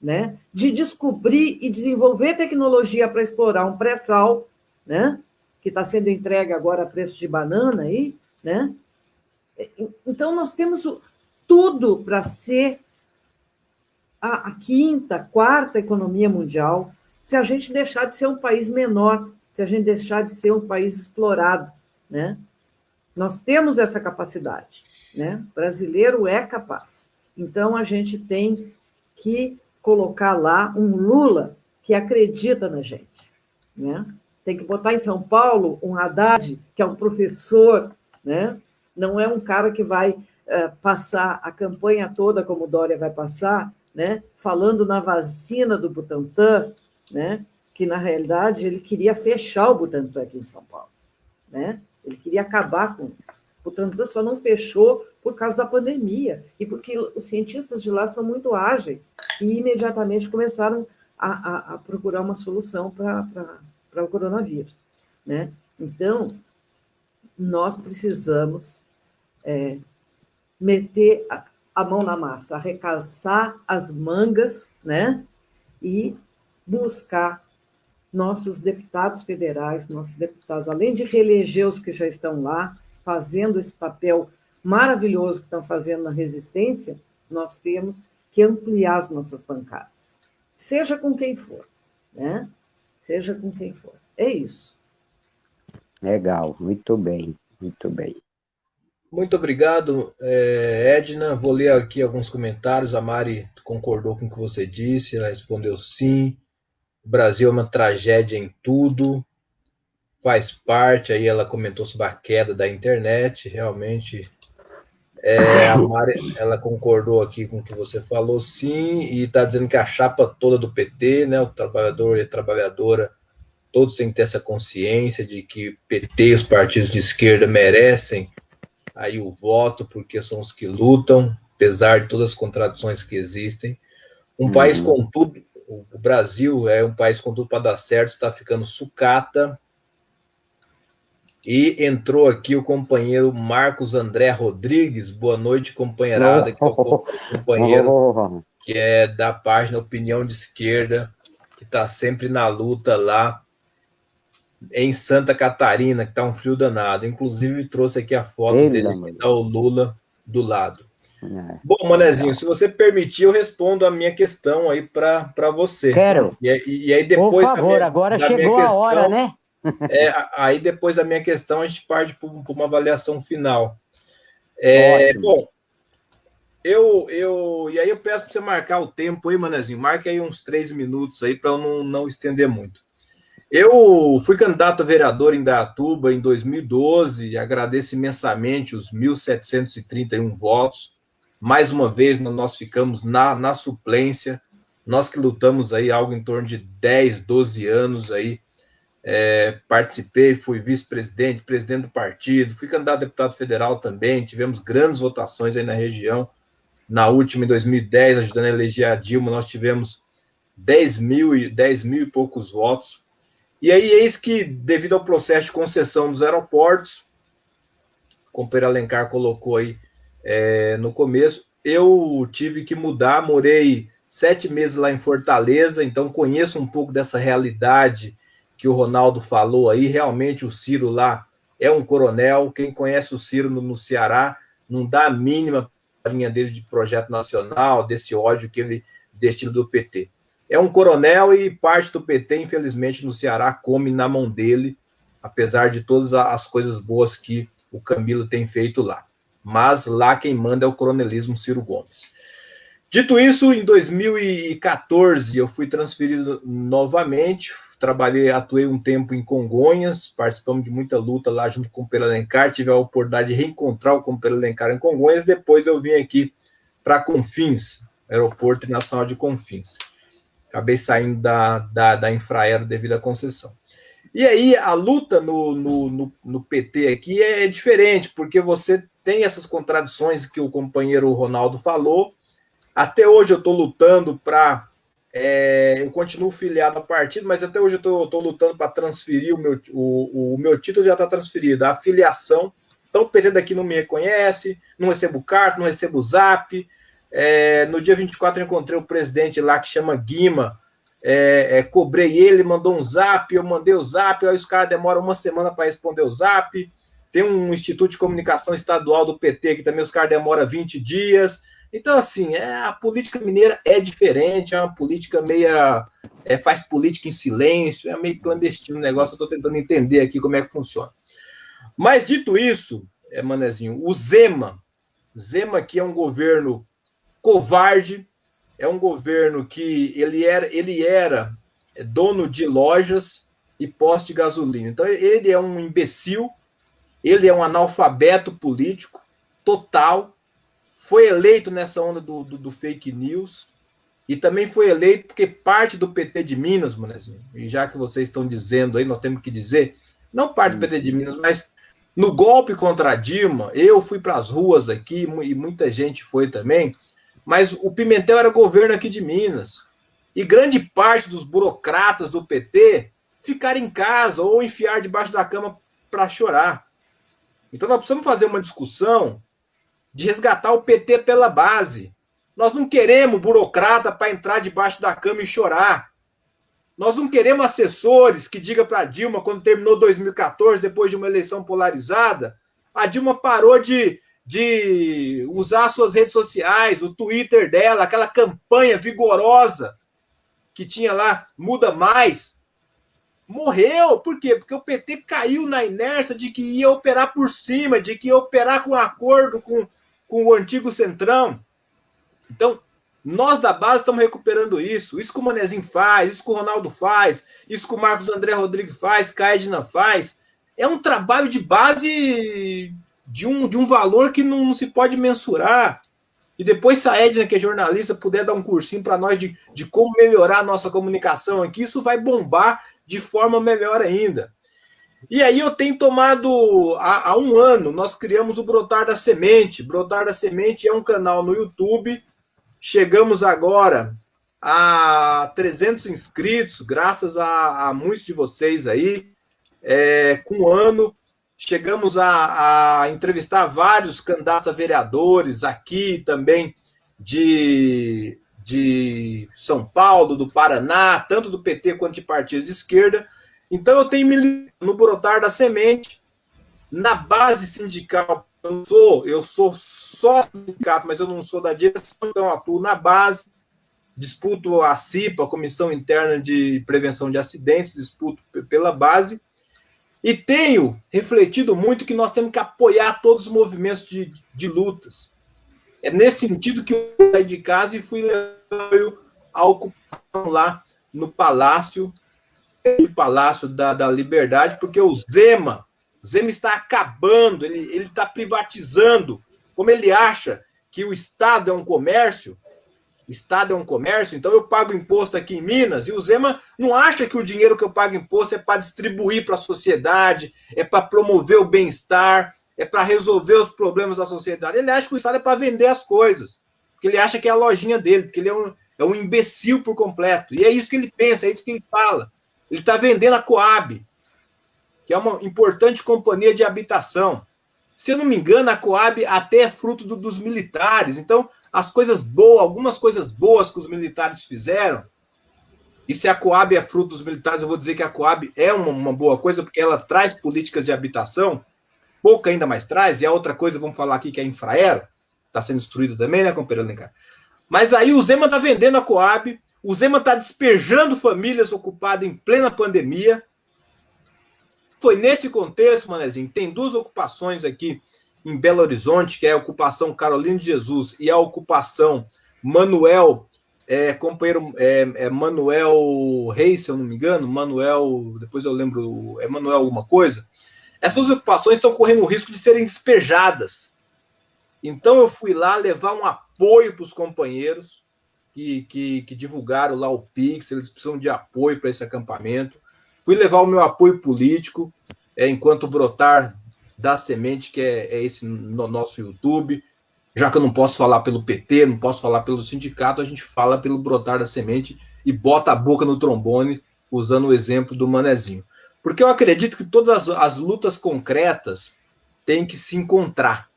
Speaker 2: né? de descobrir e desenvolver tecnologia para explorar um pré-sal, né? que está sendo entregue agora a preço de banana aí, né? Então, nós temos tudo para ser a, a quinta, quarta economia mundial, se a gente deixar de ser um país menor, se a gente deixar de ser um país explorado, né? Nós temos essa capacidade, né? O brasileiro é capaz. Então, a gente tem que colocar lá um Lula que acredita na gente, né? Tem que botar em São Paulo um Haddad, que é um professor, né? Não é um cara que vai uh, passar a campanha toda como Dória vai passar, né? Falando na vacina do Butantan, né? Que na realidade ele queria fechar o Butantan aqui em São Paulo, né? Ele queria acabar com isso. O Butantan só não fechou por causa da pandemia e porque os cientistas de lá são muito ágeis e imediatamente começaram a, a, a procurar uma solução para para o coronavírus. Né? Então, nós precisamos é, meter a, a, mão na massa, arrecaçar as mangas né? e buscar nossos deputados federais, nossos deputados, além de reeleger os que já estão lá, fazendo esse papel maravilhoso que estão fazendo na resistência, nós temos que ampliar as nossas bancadas, seja com quem for, né? seja com quem for. É isso.
Speaker 4: Legal, muito bem, muito bem.
Speaker 1: Muito obrigado, é, Edna. Vou ler aqui alguns comentários. A Mari concordou com o que você disse, ela respondeu sim. O Brasil é uma tragédia em tudo, faz parte. Aí ela comentou sobre a queda da internet, realmente é, a Mari, ela concordou aqui com o que você falou, sim, e está dizendo que a chapa toda do PT, né, o trabalhador e a trabalhadora, todos têm que ter essa consciência de que PT e os partidos de esquerda merecem aí o voto, porque são os que lutam, apesar de todas as contradições que existem. Um uhum. país com tudo, o Brasil é um país com tudo para dar certo, está ficando sucata, e entrou aqui o companheiro Marcos André Rodrigues. Boa noite, companheirada, que é o companheiro que é da página Opinião de Esquerda, que está sempre na luta lá em Santa Catarina, que está um frio danado. Inclusive, trouxe aqui a foto Ei, dele, que está o Lula do lado. É. Bom, Manezinho, se você permitir, eu respondo a minha questão aí para você.
Speaker 4: Quero.
Speaker 1: E, e, aí depois.
Speaker 4: Por favor, minha, agora chegou a hora, né?
Speaker 1: É, aí depois da minha questão a gente parte para uma avaliação final. É, bom, eu, eu. E aí eu peço para você marcar o tempo aí, Manezinho. Marque aí uns três minutos aí para eu não, não estender muito. Eu fui candidato a vereador em Datuba em 2012 e agradeço imensamente os 1.731 votos. Mais uma vez, nós ficamos na, na suplência. Nós que lutamos aí algo em torno de 10, 12 anos aí é, participei, fui vice-presidente, presidente do partido, fui candidato a deputado federal também, tivemos grandes votações aí na região. Na última, em 2010, ajudando a eleger a Dilma, nós tivemos 10 mil, 10 mil e poucos votos. E aí, eis que, devido ao processo de concessão dos aeroportos, como o Pedro Alencar colocou aí é, no começo, eu tive que mudar, morei sete meses lá em Fortaleza, então conheço um pouco dessa realidade que o Ronaldo falou aí, realmente o Ciro lá é um coronel. Quem conhece o Ciro no, no Ceará não dá a mínima linha dele de projeto nacional, desse ódio que ele destina do PT. É um coronel e parte do PT, infelizmente, no Ceará come na mão dele, apesar de todas as coisas boas que o Camilo tem feito lá. Mas lá quem manda é o coronelismo Ciro Gomes. Dito isso, em 2014 eu fui transferido novamente, trabalhei, atuei um tempo em Congonhas, participamos de muita luta lá junto com o Pedro Alencar, tive a oportunidade de reencontrar o Pedro Alencar em Congonhas, depois eu vim aqui para Confins, Aeroporto Internacional de Confins. Acabei saindo da, da, da Infraero devido à concessão. E aí, a luta no, no, no, no PT aqui é, é diferente, porque você tem essas contradições que o companheiro Ronaldo falou. Até hoje eu estou lutando para é, eu continuo filiado ao partido, mas até hoje eu estou lutando para transferir o meu, o, o meu título, já está transferido, a filiação. Então o PT daqui não me reconhece, não recebo carta, não recebo zap. É, no dia 24 eu encontrei o presidente lá que chama Guima, é, é, cobrei ele, mandou um zap, eu mandei o zap, aí os caras demoram uma semana para responder o zap. Tem um Instituto de Comunicação Estadual do PT que também os caras demoram 20 dias. Então, assim, é, a política mineira é diferente, é uma política meia. É, faz política em silêncio, é meio clandestino o negócio, eu estou tentando entender aqui como é que funciona. Mas, dito isso, é, Manezinho, o Zema, Zema que é um governo covarde, é um governo que ele era, ele era dono de lojas e poste de gasolina. Então, ele é um imbecil, ele é um analfabeto político total, foi eleito nessa onda do, do, do, fake news e também foi eleito porque parte do PT de Minas, Manezinho, e já que vocês estão dizendo aí, nós temos que dizer, não parte do PT de Minas, mas no golpe contra a Dilma, eu fui para as ruas aqui e muita gente foi também, mas o Pimentel era governo aqui de Minas. E grande parte dos burocratas do PT ficaram em casa ou enfiar debaixo da cama para chorar. Então nós precisamos fazer uma discussão de resgatar o PT pela base. Nós não queremos burocrata para entrar debaixo da cama e chorar. Nós não queremos assessores que digam para Dilma, quando terminou 2014, depois de uma eleição polarizada, a Dilma parou de, de usar suas redes sociais, o Twitter dela, aquela campanha vigorosa que tinha lá, muda mais. Morreu, por quê? Porque o PT caiu na inércia de que ia operar por cima, de que ia operar com acordo com, com o antigo Centrão. Então, nós da base estamos recuperando isso. Isso que o Manezinho faz, isso que o Ronaldo faz, isso que o Marcos André Rodrigues faz, que a Edna faz. É um trabalho de base de um, de um valor que não, não se pode mensurar. E depois, se a Edna, que é jornalista, puder dar um cursinho para nós de, de como melhorar a nossa comunicação aqui, isso vai bombar de forma melhor ainda. E aí eu tenho tomado há, há, um ano, nós criamos o Brotar da Semente. Brotar da Semente é um canal no YouTube. Chegamos agora a 300 inscritos, graças a, a muitos de vocês aí. É, com um ano, chegamos a, a, entrevistar vários candidatos a vereadores aqui também de, de São Paulo, do Paraná, tanto do PT quanto de partidos de esquerda. Então eu tenho me no brotar da semente, na base sindical, eu sou, eu sou só sindicato, mas eu não sou da direção, então atuo na base, disputo a CIPA, a Comissão Interna de Prevenção de Acidentes, disputo pela base, e tenho refletido muito que nós temos que apoiar todos os movimentos de, de lutas. É nesse sentido que eu saí de casa e fui levar a ocupação lá no Palácio, Palácio da, da Liberdade, porque o Zema, Zema está acabando, ele está privatizando. Como ele acha que o Estado é um comércio, o Estado é um comércio, então eu pago imposto aqui em Minas e o Zema não acha que o dinheiro que eu pago imposto é para distribuir para a sociedade, é para promover o bem-estar, é para resolver os problemas da sociedade. Ele acha que o Estado é para vender as coisas, porque ele acha que é a lojinha dele, porque ele é um, é um imbecil por completo. E é isso que ele pensa, é isso que ele fala. Ele está vendendo a Coab, que é uma importante companhia de habitação. Se eu não me engano, a Coab até é fruto do, dos militares. Então, as coisas boas, algumas coisas boas que os militares fizeram, e se a Coab é fruto dos militares, eu vou dizer que a Coab é uma, uma boa coisa, porque ela traz políticas de habitação, pouca ainda mais traz, e a outra coisa, vamos falar aqui, que é a Infraero, está sendo destruída também, né, companheiro Alencar? Mas aí o Zema está vendendo a Coab, o Zema está despejando famílias ocupadas em plena pandemia. Foi nesse contexto, Manezinho, tem duas ocupações aqui em Belo Horizonte, que é a ocupação Carolina de Jesus e a ocupação Manuel, é, companheiro é, é Manuel Reis, se eu não me engano, Manuel, depois eu lembro, é Manuel alguma coisa. Essas ocupações estão correndo o risco de serem despejadas. Então eu fui lá levar um apoio para os companheiros que, que, que divulgaram lá o Pix, eles precisam de apoio para esse acampamento. Fui levar o meu apoio político, é, enquanto brotar da Semente, que é, é esse no nosso YouTube. Já que eu não posso falar pelo PT, não posso falar pelo sindicato, a gente fala pelo Brotar da Semente e bota a boca no trombone, usando o exemplo do Manezinho. Porque eu acredito que todas as, as lutas concretas têm que se encontrar.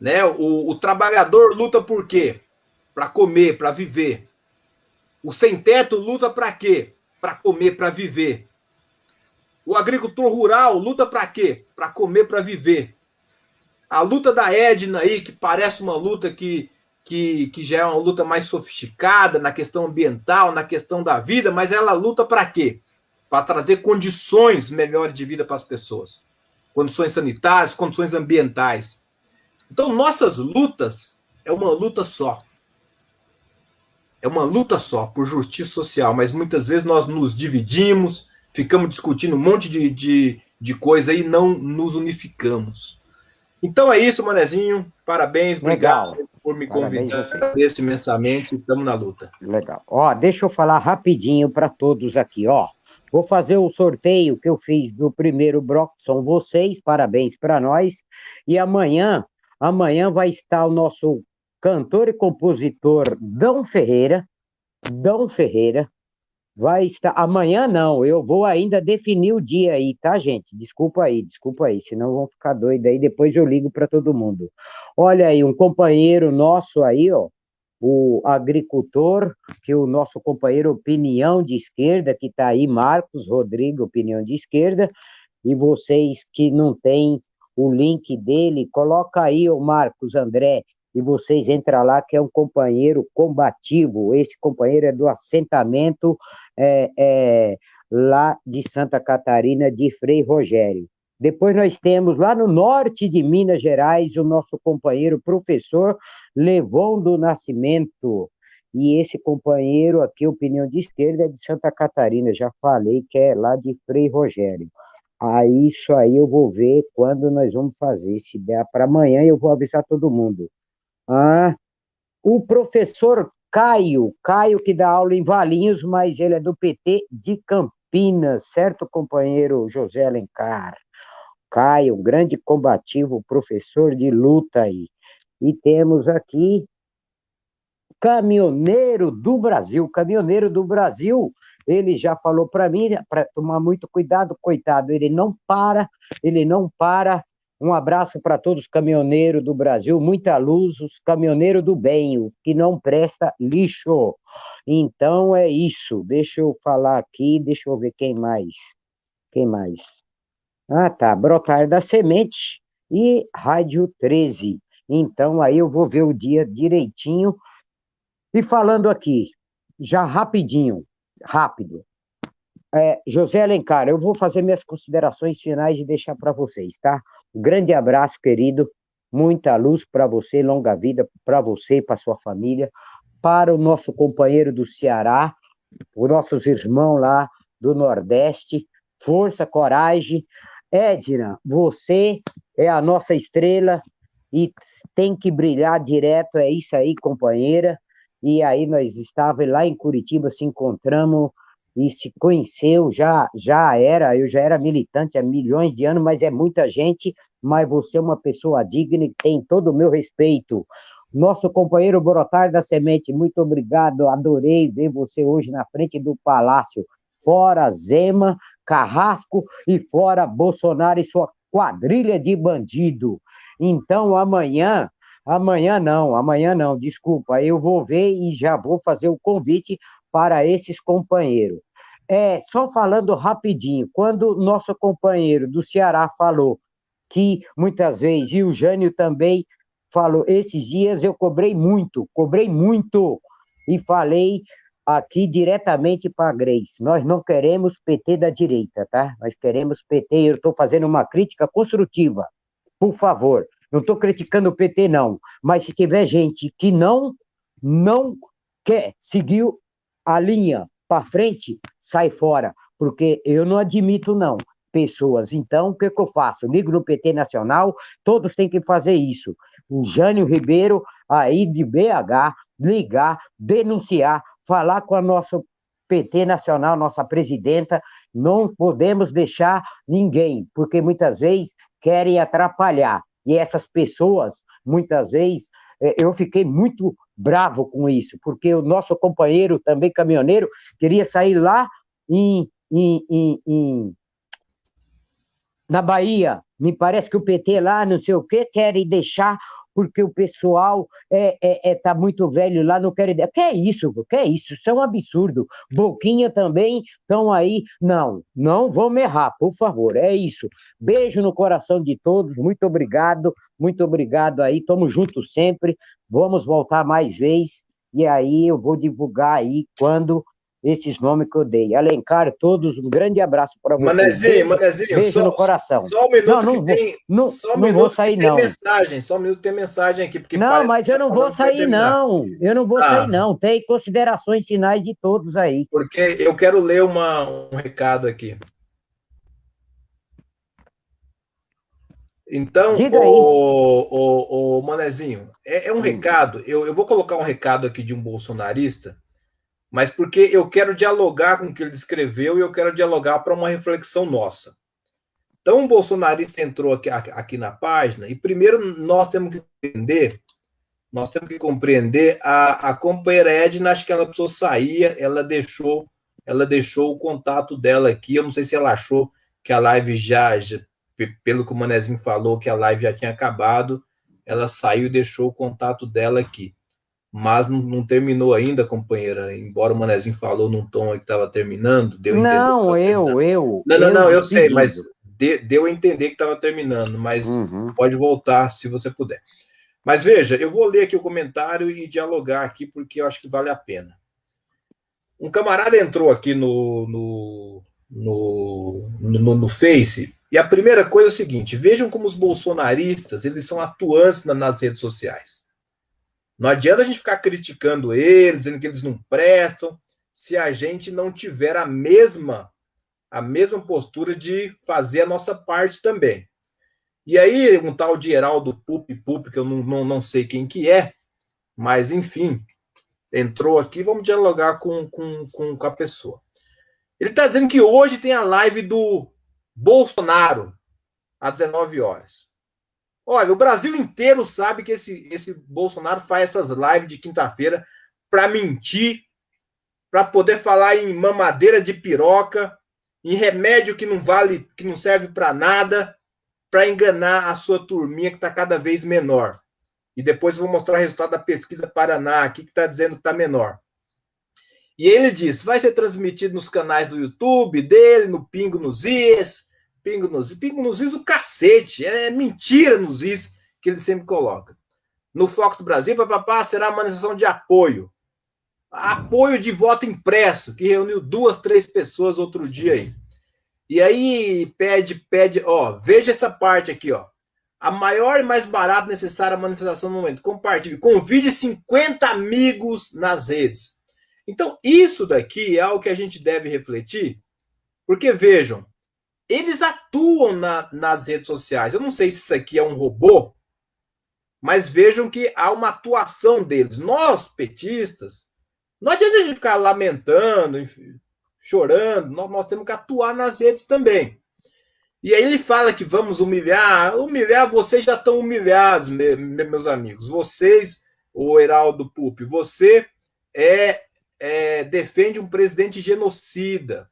Speaker 1: Né? O, o trabalhador luta por quê? Para comer, para viver. O sem-teto luta para quê? Para comer, para viver. O agricultor rural luta para quê? Para comer, para viver. A luta da Edna aí, que parece uma luta que, que, que já é uma luta mais sofisticada na questão ambiental, na questão da vida, mas ela luta para quê? Para trazer condições melhores de vida para as pessoas. Condições sanitárias, condições ambientais. Então, nossas lutas é uma luta só. É uma luta só por justiça social, mas muitas vezes nós nos dividimos, ficamos discutindo um monte de, de, de coisa e não nos unificamos. Então é isso, Manezinho. Parabéns, obrigado Legal. por me convidar nesse imensamente. Estamos na luta.
Speaker 4: Legal. Ó, deixa eu falar rapidinho para todos aqui, ó. Vou fazer o sorteio que eu fiz do primeiro bloco, são vocês, parabéns para nós. E amanhã, amanhã vai estar o nosso cantor e compositor Dão Ferreira, Dão Ferreira, vai estar. Amanhã não, eu vou ainda definir o dia aí, tá, gente? Desculpa aí, desculpa aí, senão vão ficar doidos aí, depois eu ligo para todo mundo. Olha aí, um companheiro nosso aí, ó, o agricultor, que o nosso companheiro Opinião de Esquerda, que está aí, Marcos Rodrigo, Opinião de Esquerda, e vocês que não têm o link dele, coloca aí, o Marcos André, e vocês entram lá, que é um companheiro combativo. Esse companheiro é do assentamento é, é, lá de Santa Catarina, de Frei Rogério. Depois nós temos lá no norte de Minas Gerais o nosso companheiro professor Levon do Nascimento. E esse companheiro aqui, opinião de esquerda, é de Santa Catarina, já falei que é lá de Frei Rogério. Aí isso aí eu vou ver quando nós vamos fazer. Se der para amanhã, eu vou avisar todo mundo. Ah, o professor Caio, Caio que dá aula em Valinhos, mas ele é do PT de Campinas, certo, companheiro José Alencar? Caio, grande combativo, professor de luta aí. E temos aqui caminhoneiro do Brasil, caminhoneiro do Brasil, ele já falou para mim para tomar muito cuidado, coitado, ele não para, ele não para um abraço para todos os caminhoneiros do Brasil, muita luz, os caminhoneiros do bem, o que não presta lixo. Então é isso. Deixa eu falar aqui, deixa eu ver quem mais. Quem mais? Ah, tá. Brotar da Semente e Rádio 13. Então aí eu vou ver o dia direitinho. E falando aqui, já rapidinho, rápido. É, José Alencar, eu vou fazer minhas considerações finais e deixar para vocês, tá? Um grande abraço, querido. Muita luz para você, longa vida para você e para sua família. Para o nosso companheiro do Ceará, os nossos irmãos lá do Nordeste. Força, coragem. Edna, você é a nossa estrela e tem que brilhar direto. É isso aí, companheira. E aí nós estávamos lá em Curitiba, se encontramos e se conheceu, já, já era, eu já era militante há milhões de anos, mas é muita gente, mas você é uma pessoa digna e tem todo o meu respeito. Nosso companheiro Brotar da Semente, muito obrigado, adorei ver você hoje na frente do Palácio. Fora Zema, Carrasco e fora Bolsonaro e sua quadrilha de bandido. Então, amanhã, amanhã não, amanhã não, desculpa, eu vou ver e já vou fazer o convite para esses companheiros. É, só falando rapidinho, quando nosso companheiro do Ceará falou que muitas vezes, e o Jânio também falou, esses dias eu cobrei muito, cobrei muito, e falei aqui diretamente para a Grace, nós não queremos PT da direita, tá? Nós queremos PT, eu estou fazendo uma crítica construtiva, por favor, não estou criticando o PT não, mas se tiver gente que não, não quer seguir a linha para frente, sai fora, porque eu não admito, não, pessoas. Então, o que, que eu faço? Ligo no PT Nacional, todos têm que fazer isso. O Jânio Ribeiro, aí de BH, ligar, denunciar, falar com a nossa PT Nacional, nossa presidenta, não podemos deixar ninguém, porque muitas vezes querem atrapalhar. E essas pessoas, muitas vezes, é, eu fiquei muito bravo com isso, porque o nosso companheiro, também caminhoneiro, queria sair lá em, em, em, em na Bahia. Me parece que o PT lá, não sei o quê, querem deixar porque o pessoal é, é, é tá muito velho lá, não quer ideia. Que é isso, que é isso? Isso é um absurdo. Boquinha também estão aí. Não, não vamos errar, por favor, é isso. Beijo no coração de todos, muito obrigado, muito obrigado aí, tamo juntos sempre, vamos voltar mais vezes, e aí eu vou divulgar aí quando esses nomes que eu dei. Alencar, todos, um grande abraço para vocês.
Speaker 1: Manezinho, Manezinho,
Speaker 4: beijo só, no coração.
Speaker 1: Só um minuto não, não que vou, tem,
Speaker 4: não,
Speaker 1: só um
Speaker 4: não
Speaker 1: minuto
Speaker 4: vou sair,
Speaker 1: tem
Speaker 4: não.
Speaker 1: mensagem, só um minuto tem mensagem aqui. Porque
Speaker 4: não, mas eu
Speaker 1: tá
Speaker 4: não vou sair, não. Eu não vou ah. sair, não. Tem considerações finais de todos aí.
Speaker 1: Porque eu quero ler uma, um recado aqui. Então, o, o, o, Manezinho, é, é um hum. recado. Eu, eu vou colocar um recado aqui de um bolsonarista mas porque eu quero dialogar com o que ele descreveu e eu quero dialogar para uma reflexão nossa. Então, o bolsonarista entrou aqui, aqui na página, e primeiro nós temos que entender, nós temos que compreender a, a companheira Edna, acho que ela precisou sair, ela deixou, ela deixou o contato dela aqui, eu não sei se ela achou que a live já, já pelo que o Manezinho falou, que a live já tinha acabado, ela saiu e deixou o contato dela aqui mas não, não, terminou ainda, companheira. Embora o Manezinho falou num tom que estava terminando, deu
Speaker 4: Não, eu, eu.
Speaker 1: Não, não, não, eu, eu sei, mas de, deu a entender que estava terminando, mas uhum. pode voltar se você puder. Mas veja, eu vou ler aqui o comentário e dialogar aqui, porque eu acho que vale a pena. Um camarada entrou aqui no, no, no, no, no Face, e a primeira coisa é o seguinte: vejam como os bolsonaristas eles são atuantes nas redes sociais. Não adianta a gente ficar criticando eles, dizendo que eles não prestam, se a gente não tiver a mesma a mesma postura de fazer a nossa parte também. E aí, um tal de Heraldo Pup Pup, que eu não, não, não sei quem que é, mas enfim, entrou aqui, vamos dialogar com, com, com, com a pessoa. Ele está dizendo que hoje tem a live do Bolsonaro, às 19 horas. Olha, o Brasil inteiro sabe que esse, esse Bolsonaro faz essas lives de quinta-feira para mentir, para poder falar em mamadeira de piroca, em remédio que não vale, que não serve para nada, para enganar a sua turminha que está cada vez menor. E depois eu vou mostrar o resultado da pesquisa Paraná aqui, que está dizendo que está menor. E ele diz: vai ser transmitido nos canais do YouTube dele, no Pingo nos Is, Pingo nos, pingo nos is o cacete. É mentira nos is que ele sempre coloca. No Foco do Brasil, papapá, será a manifestação de apoio. Apoio de voto impresso, que reuniu duas, três pessoas outro dia aí. E aí pede, pede, ó, veja essa parte aqui, ó. A maior e mais barata necessária manifestação no momento. Compartilhe. Convide 50 amigos nas redes. Então, isso daqui é algo que a gente deve refletir, porque vejam, eles atuam na, nas redes sociais. Eu não sei se isso aqui é um robô, mas vejam que há uma atuação deles. Nós, petistas, não adianta a gente ficar lamentando, chorando, nós, nós, temos que atuar nas redes também. E aí ele fala que vamos humilhar, humilhar, vocês já estão humilhados, meus amigos. Vocês, o Heraldo Pupi, você é, é defende um presidente genocida.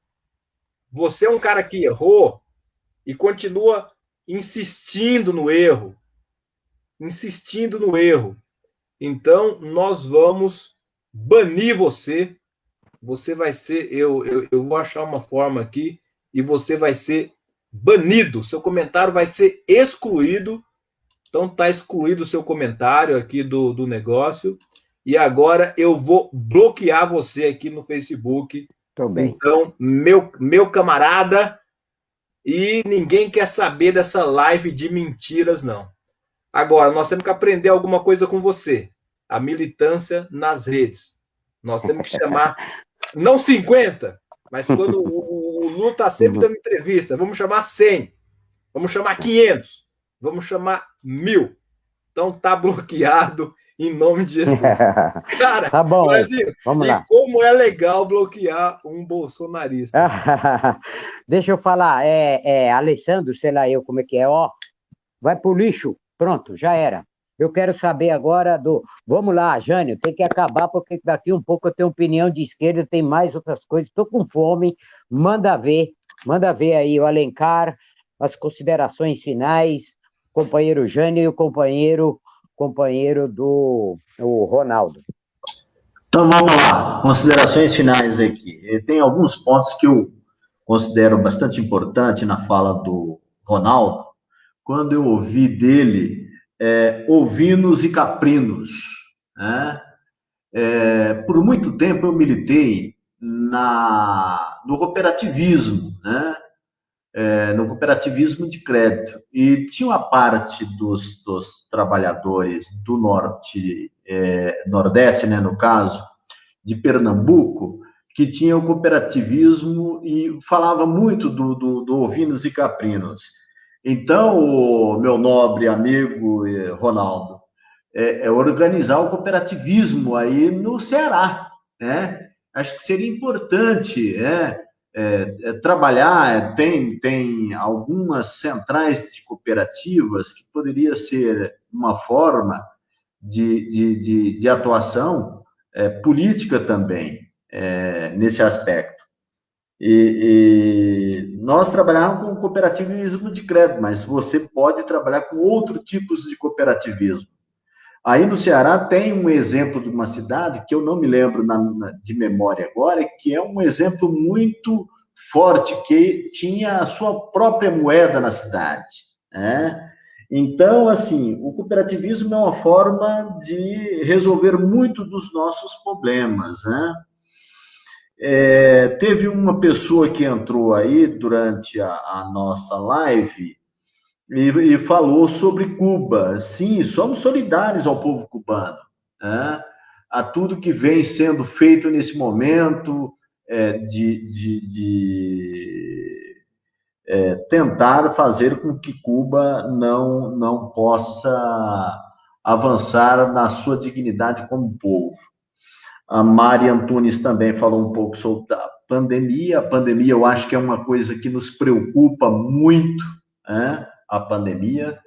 Speaker 1: Você é um cara que errou e continua insistindo no erro. Insistindo no erro. Então, nós vamos banir você. Você vai ser. Eu, eu, eu vou achar uma forma aqui e você vai ser banido. Seu comentário vai ser excluído. Então, está excluído o seu comentário aqui do, do negócio. E agora eu vou bloquear você aqui no Facebook. Então, meu, meu camarada, e ninguém quer saber dessa live de mentiras, não. Agora, nós temos que aprender alguma coisa com você. A militância nas redes. Nós temos que chamar, não 50, mas quando o, o Lula está sempre dando entrevista, vamos chamar 100, vamos chamar 500, vamos chamar mil. Então, tá bloqueado em nome de Jesus.
Speaker 4: Cara, tá bom.
Speaker 1: Brasil, Vamos e lá. como é legal bloquear um bolsonarista.
Speaker 4: Deixa eu falar, é, é, Alessandro, sei lá eu como é que é, ó, vai pro lixo, pronto, já era. Eu quero saber agora do. Vamos lá, Jânio, tem que acabar, porque daqui um pouco eu tenho opinião de esquerda, tem mais outras coisas, estou com fome, manda ver, manda ver aí o Alencar, as considerações finais, companheiro Jânio e o companheiro companheiro do o Ronaldo.
Speaker 5: Então vamos lá, considerações finais aqui. Tem alguns pontos que eu considero bastante importante na fala do Ronaldo, quando eu ouvi dele é, ovinos e caprinos. Né? É, por muito tempo eu militei na, no cooperativismo, né? É, no cooperativismo de crédito. E tinha uma parte dos, dos trabalhadores do norte, é, nordeste, né, no caso, de Pernambuco, que tinha o cooperativismo e falava muito do, do, do ovinos e caprinos. Então, meu nobre amigo eh, Ronaldo, é, é organizar o cooperativismo aí no Ceará, né? Acho que seria importante, é, é, é trabalhar, tem, tem algumas centrais de cooperativas que poderia ser uma forma de, de, de, de atuação é, política também, é, nesse aspecto. E, e, nós trabalhamos com cooperativismo de crédito, mas você pode trabalhar com outros tipos de cooperativismo. Aí no Ceará tem um exemplo de uma cidade que eu não me lembro na, na, de memória agora, que é um exemplo muito forte, que tinha a sua própria moeda na cidade. Né? Então, assim, o cooperativismo é uma forma de resolver muito dos nossos problemas. Né? É, teve uma pessoa que entrou aí durante a, a nossa live e, e, falou sobre Cuba. Sim, somos solidários ao povo cubano, né? a tudo que vem sendo feito nesse momento é, de, de, de é, tentar fazer com que Cuba não, não possa avançar na sua dignidade como povo. A Mari Antunes também falou um pouco sobre a pandemia. A pandemia, eu acho que é uma coisa que nos preocupa muito, né? A pandemia,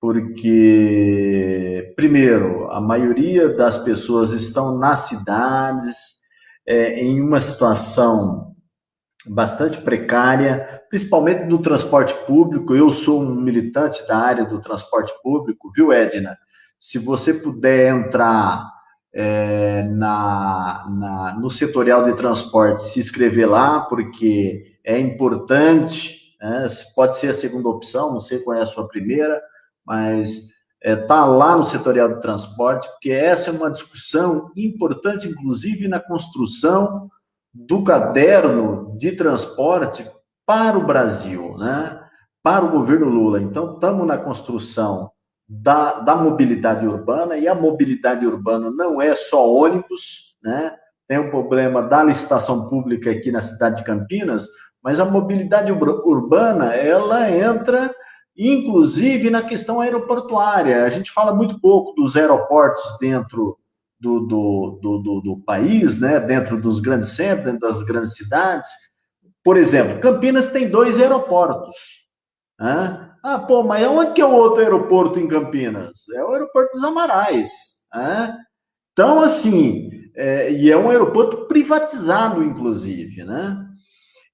Speaker 5: porque, primeiro, a maioria das pessoas estão nas cidades, é, em uma situação bastante precária, principalmente no transporte público. Eu sou um militante da área do transporte público, viu, Edna? Se você puder entrar é, na, na, no setorial de transporte, se inscrever lá, porque é importante né? pode ser a segunda opção, não sei qual é a sua primeira, mas está é, tá lá no setorial de transporte, porque essa é uma discussão importante, inclusive na construção do caderno de transporte para o Brasil, né? para o governo Lula. Então, estamos na construção da, da mobilidade urbana, e a mobilidade urbana não é só ônibus, né? tem o problema da licitação pública aqui na cidade de Campinas, mas a mobilidade urbana, ela entra, inclusive, na questão aeroportuária. A gente fala muito pouco dos aeroportos dentro do, do, do, do, do país, né? dentro dos grandes centros, dentro das grandes cidades. Por exemplo, Campinas tem dois aeroportos. Né? Ah, pô, mas onde que é o outro aeroporto em Campinas? É o aeroporto dos Amarais. Né? Então, assim, é, e é um aeroporto privatizado, inclusive, né?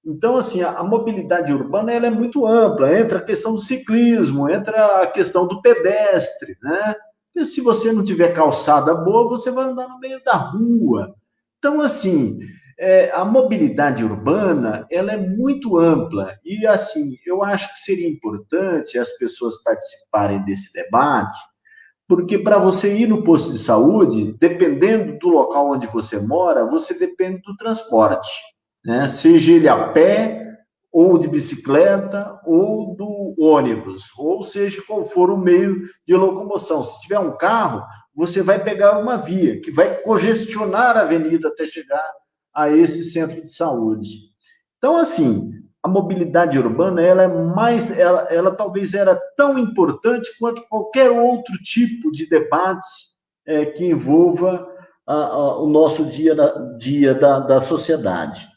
Speaker 5: Então, assim, a, a, mobilidade urbana ela é muito ampla, entra a questão do ciclismo, entra a questão do pedestre, né? Porque se você não tiver calçada boa, você vai andar no meio da rua. Então, assim, é, a mobilidade urbana, ela é muito ampla, e, assim, eu acho que seria importante as pessoas participarem desse debate, porque para você ir no posto de saúde, dependendo do local onde você mora, você depende do transporte né? seja ele a pé, ou de bicicleta, ou do ônibus, ou seja qual for o meio de locomoção. Se tiver um carro, você vai pegar uma via que vai congestionar a avenida até chegar a esse centro de saúde. Então, assim, a mobilidade urbana, ela é mais, ela, ela talvez era tão importante quanto qualquer outro tipo de debate é, que envolva a, a, o nosso dia, dia da, da sociedade.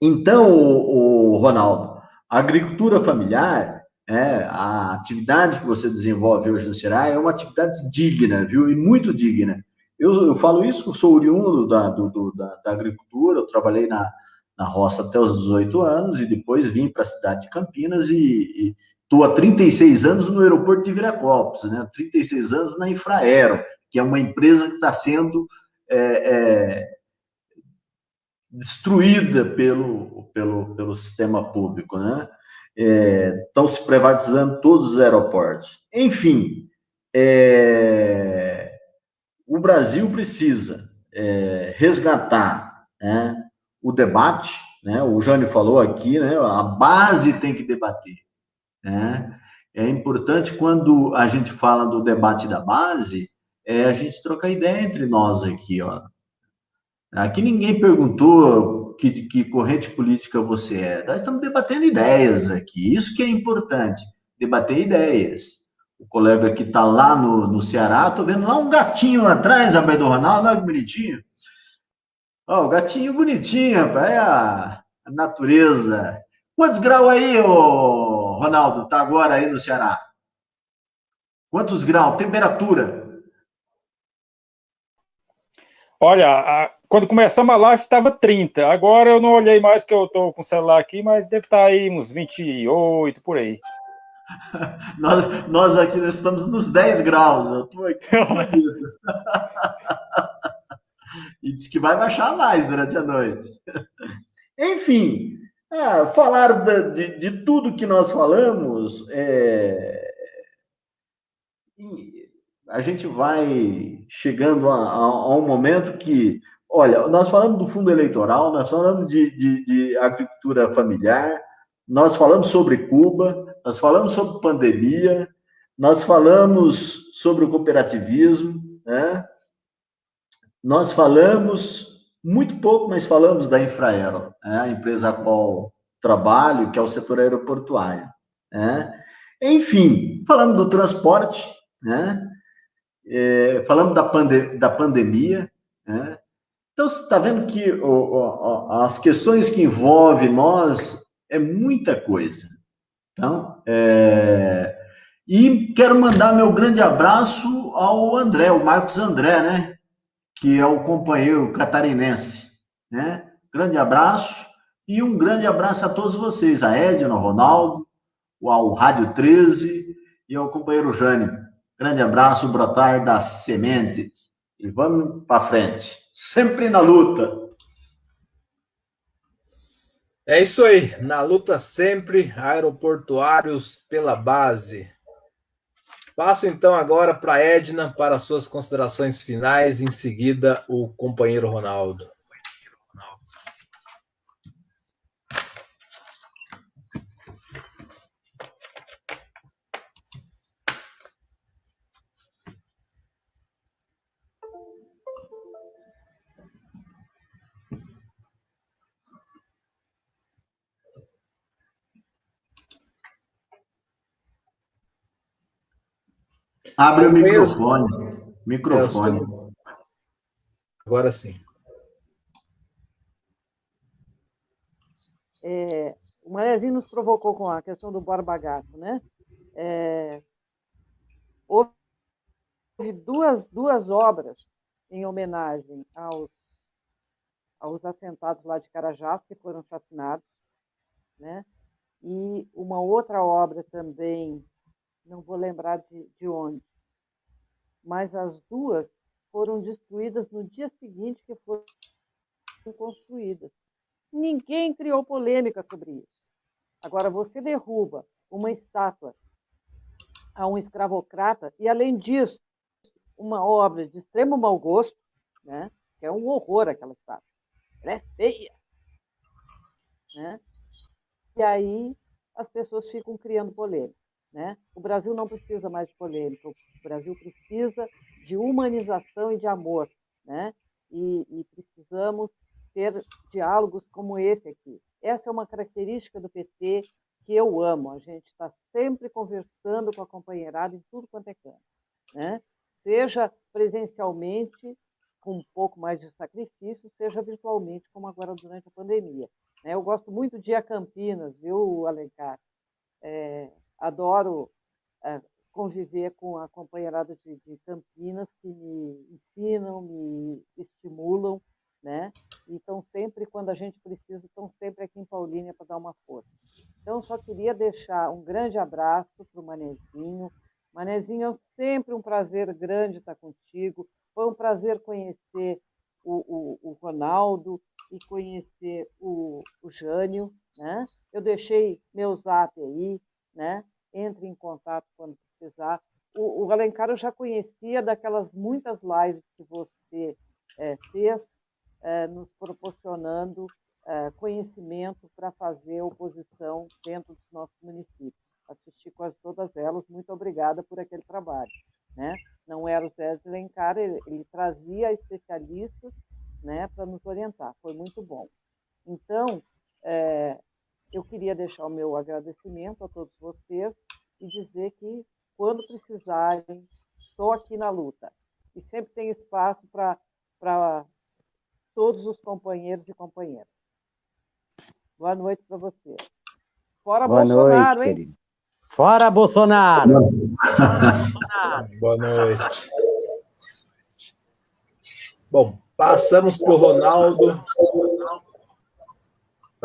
Speaker 5: Então, o, o Ronaldo, a agricultura familiar, é, a atividade que você desenvolve hoje no Ceará é uma atividade digna, viu? E muito digna. Eu, eu falo isso, eu sou oriundo da, do, da, da, agricultura, eu trabalhei na, na roça até os 18 anos e depois vim para a cidade de Campinas e, e, estou há 36 anos no aeroporto de Viracopos, né? 36 anos na Infraero, que é uma empresa que está sendo é, é, destruída pelo, pelo, pelo sistema público, né? É, estão se privatizando todos os aeroportos. Enfim, é, o Brasil precisa é, resgatar né, o debate, né, o Jânio falou aqui, né, a base tem que debater. Né? É importante quando a gente fala do debate da base, é a gente trocar ideia entre nós aqui, ó. Aqui ninguém perguntou que, que corrente política você é. Nós estamos debatendo ideias aqui. Isso que é importante, debater ideias. O colega que está lá no, no Ceará, estou vendo lá um gatinho atrás, a do Ronaldo, olha que bonitinho. O gatinho bonitinho, rapaz, é a, a natureza. Quantos graus aí, ô, Ronaldo, tá agora aí no Ceará? Quantos graus? Temperatura?
Speaker 3: Olha, a, quando começamos a live estava 30. Agora eu não olhei mais que eu estou com o celular aqui, mas deve estar tá aí uns 28 por aí.
Speaker 5: nós, nós aqui estamos nos 10 graus. Eu estou aqui. e diz que vai baixar mais durante a noite. Enfim, é, falar de, de, de, tudo que nós falamos, é, a gente vai chegando a, a, a, um momento que, olha, nós falamos do fundo eleitoral, nós falamos de, de, de agricultura familiar, nós falamos sobre Cuba, nós falamos sobre pandemia, nós falamos sobre o cooperativismo, né? Nós falamos muito pouco, mas falamos da Infraero, né? a empresa a qual trabalho, que é o setor aeroportuário. Né? Enfim, falando do transporte, né? É, falamos da, pande da pandemia, né? Então, você está vendo que o, o, as questões que envolvem nós é muita coisa. Então, é... E quero mandar meu grande abraço ao André, o Marcos André, né? Que é o companheiro catarinense, né? Grande abraço e um grande abraço a todos vocês, a Edna, ao Ronaldo, ao Rádio 13 e ao companheiro Jânio. Grande abraço, brotar das sementes. E vamos para frente, sempre na luta.
Speaker 1: É isso aí, na luta sempre, aeroportuários pela base. Passo então agora para a Edna para suas considerações finais, em seguida o companheiro Ronaldo.
Speaker 5: Abre o microfone. Microfone.
Speaker 1: Agora sim.
Speaker 2: É, o Manezinho nos provocou com a questão do Borba Gato, né? É, houve duas, duas obras em homenagem aos, aos assentados lá de Carajás, que foram chacinados, né? E uma outra obra também não vou lembrar de, de onde, mas as duas foram destruídas no dia seguinte que foram construídas. Ninguém criou polêmica sobre isso. Agora, você derruba uma estátua a um escravocrata e, além disso, uma obra de extremo mau gosto, né? que é um horror aquela estátua. Ela é feia. Né? E aí as pessoas ficam criando polêmica. Né? O Brasil não precisa mais de polêmica, o Brasil precisa de humanização e de amor. Né? E, e precisamos ter diálogos como esse aqui. Essa é uma característica do PT que eu amo. A gente está sempre conversando com a companheirada em tudo quanto é canto. Né? Seja presencialmente, com um pouco mais de sacrifício, seja virtualmente, como agora durante a pandemia. Né? Eu gosto muito de ir a Campinas, viu, Alencar? É, adoro é, conviver com a companheirada de, de, Campinas, que me ensinam, me estimulam, né? E estão sempre, quando a gente precisa, estão sempre aqui em Paulínia para dar uma força. Então, só queria deixar um grande abraço para o Manezinho. Manezinho, é sempre um prazer grande estar contigo. Foi um prazer conhecer o, o, o Ronaldo e conhecer o, o Jânio. Né? Eu deixei meu zap aí, né? entre em contato quando precisar. O, o Alencar eu já conhecia daquelas muitas lives que você é, fez, é, nos proporcionando é, conhecimento para fazer oposição dentro dos nossos municípios. Assisti quase todas elas, muito obrigada por aquele trabalho. Né? Não era o Zé Alencar, ele, ele trazia especialistas né, para nos orientar, foi muito bom. Então, é, eu queria deixar o meu agradecimento a todos vocês e dizer que, quando precisarem, estou aqui na luta. E sempre tem espaço para todos os companheiros e companheiras. Boa noite para vocês. Fora Boa Bolsonaro, noite, hein? Querido.
Speaker 4: Fora Bolsonaro!
Speaker 1: Boa noite. Bom, passamos para o Ronaldo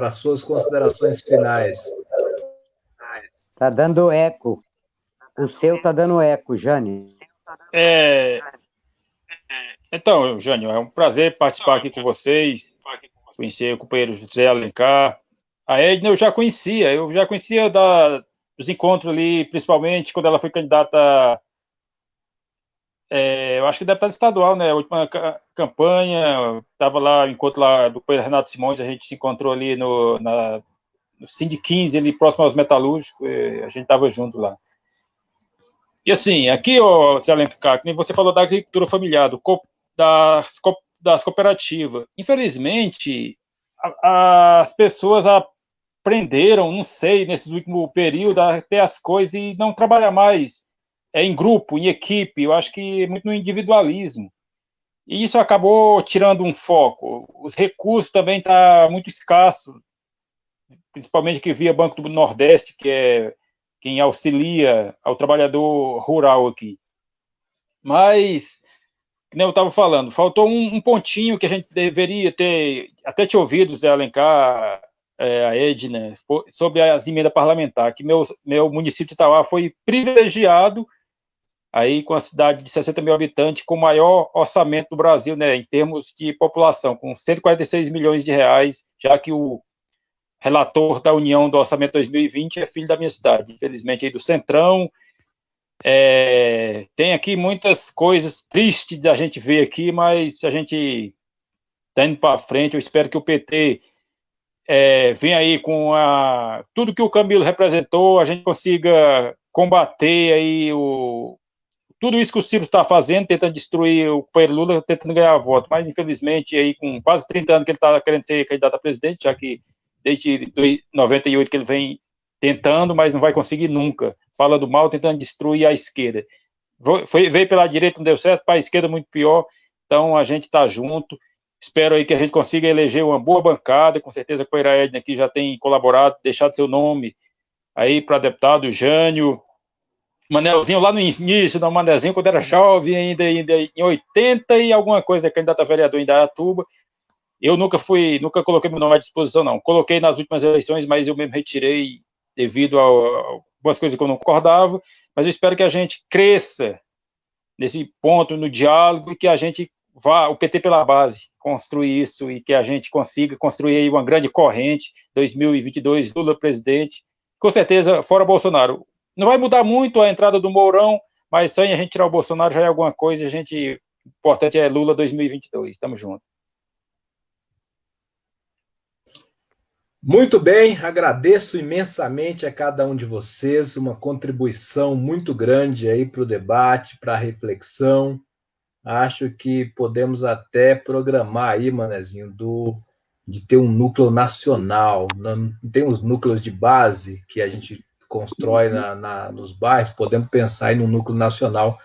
Speaker 1: para suas considerações finais.
Speaker 4: Está dando eco. O seu está dando eco, Jane.
Speaker 3: É... Então, Jânio, é um prazer participar aqui com vocês, conhecer o companheiro José Alencar. A Edna eu já conhecia, eu já conhecia da, dos encontros ali, principalmente quando ela foi candidata é, eu acho que deputado estadual, né? A última campanha, estava lá, enquanto lá do Renato Simões, a gente se encontrou ali no, na, no Cindy 15, ali próximo aos metalúrgicos, a gente estava junto lá. E assim, aqui, ó, nem você falou da agricultura familiar, do, das, das cooperativas. Infelizmente, a, as pessoas aprenderam, não sei, nesse último período, a ter as coisas e não trabalhar mais é, em grupo, em equipe, eu acho que é muito no individualismo. E isso acabou tirando um foco. Os recursos também estão tá muito escassos, principalmente que via Banco do Nordeste, que é quem auxilia ao trabalhador rural aqui. Mas, como eu estava falando, faltou um, um, pontinho que a gente deveria ter, até te ouvido, Zé Alencar, é, a Edna, sobre as emendas parlamentares, que meu, meu município de Itauá foi privilegiado aí com a cidade de 60 mil habitantes, com o maior orçamento do Brasil, né, em termos de população, com 146 milhões de reais, já que o relator da União do Orçamento 2020 é filho da minha cidade, infelizmente aí do Centrão. É, tem aqui muitas coisas tristes da gente ver aqui, mas a gente está indo para frente. Eu espero que o PT é, venha aí com a, tudo que o Camilo representou, a gente consiga combater aí o, tudo isso que o Ciro está fazendo, tentando destruir o companheiro Lula, tentando ganhar voto, mas infelizmente aí com quase 30 anos que ele está querendo ser candidato a presidente, já que desde 98 que ele vem tentando, mas não vai conseguir nunca, falando mal, tentando destruir a esquerda. Foi, veio pela direita, não deu certo, para a esquerda muito pior, então a gente está junto, espero aí que a gente consiga eleger uma boa bancada, com certeza a Coira Edna aqui já tem colaborado, deixado seu nome aí para deputado, Jânio, Manelzinho lá no início, não, Manelzinho, quando era jovem, ainda, ainda em 80 e alguma coisa, candidato a vereador em Dayatuba. Eu nunca fui, nunca coloquei meu nome à disposição, não. Coloquei nas últimas eleições, mas eu mesmo retirei devido a, algumas coisas que eu não concordava. Mas eu espero que a gente cresça nesse ponto, no diálogo, e que a gente vá, o PT pela base, construir isso e que a gente consiga construir aí uma grande corrente, 2022, Lula presidente, com certeza, fora Bolsonaro. Não vai mudar muito a entrada do Mourão, mas sem a gente tirar o Bolsonaro já é alguma coisa. A gente, o importante é Lula 2022. Estamos juntos.
Speaker 1: Muito bem, agradeço imensamente a cada um de vocês, uma contribuição muito grande aí para o debate, para a reflexão. Acho que podemos até programar aí, Manezinho, do, de ter um núcleo nacional. Não, tem os núcleos de base que a gente constrói na, na, nos bairros, podemos pensar aí no núcleo nacional.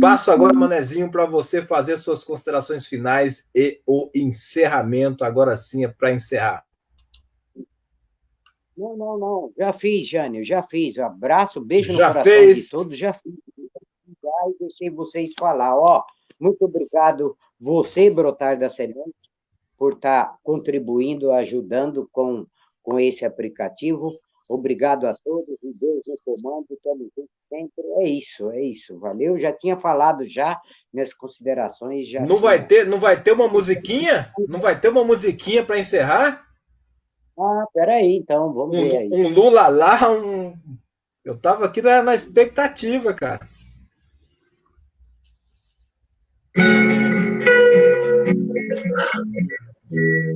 Speaker 1: Passo agora, Manezinho, para você fazer suas considerações finais e o encerramento. Agora sim é para encerrar.
Speaker 4: Não, não, não. Já fiz, Jânio, já fiz. Um abraço, beijo no
Speaker 1: já
Speaker 4: coração
Speaker 1: fez.
Speaker 4: de todos. Já fiz. E deixei vocês falar. Ó, muito obrigado, você, Brotar da Semente, por estar tá contribuindo, ajudando com com esse aplicativo. Obrigado a todos e Deus no comando, estamos juntos sempre. É isso, é isso. Valeu. Já tinha falado já minhas considerações já.
Speaker 1: Não vai ter, não vai ter uma musiquinha? Não vai ter uma musiquinha para encerrar?
Speaker 4: Ah, peraí, então, vamos
Speaker 1: um,
Speaker 4: ver aí.
Speaker 1: Um Lula lá, um. Eu tava aqui na, na expectativa, cara.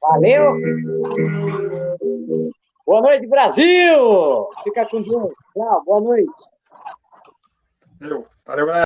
Speaker 4: Valeu! Boa noite, Brasil! Fica com Deus. Tchau, boa noite.
Speaker 3: Valeu, valeu galera.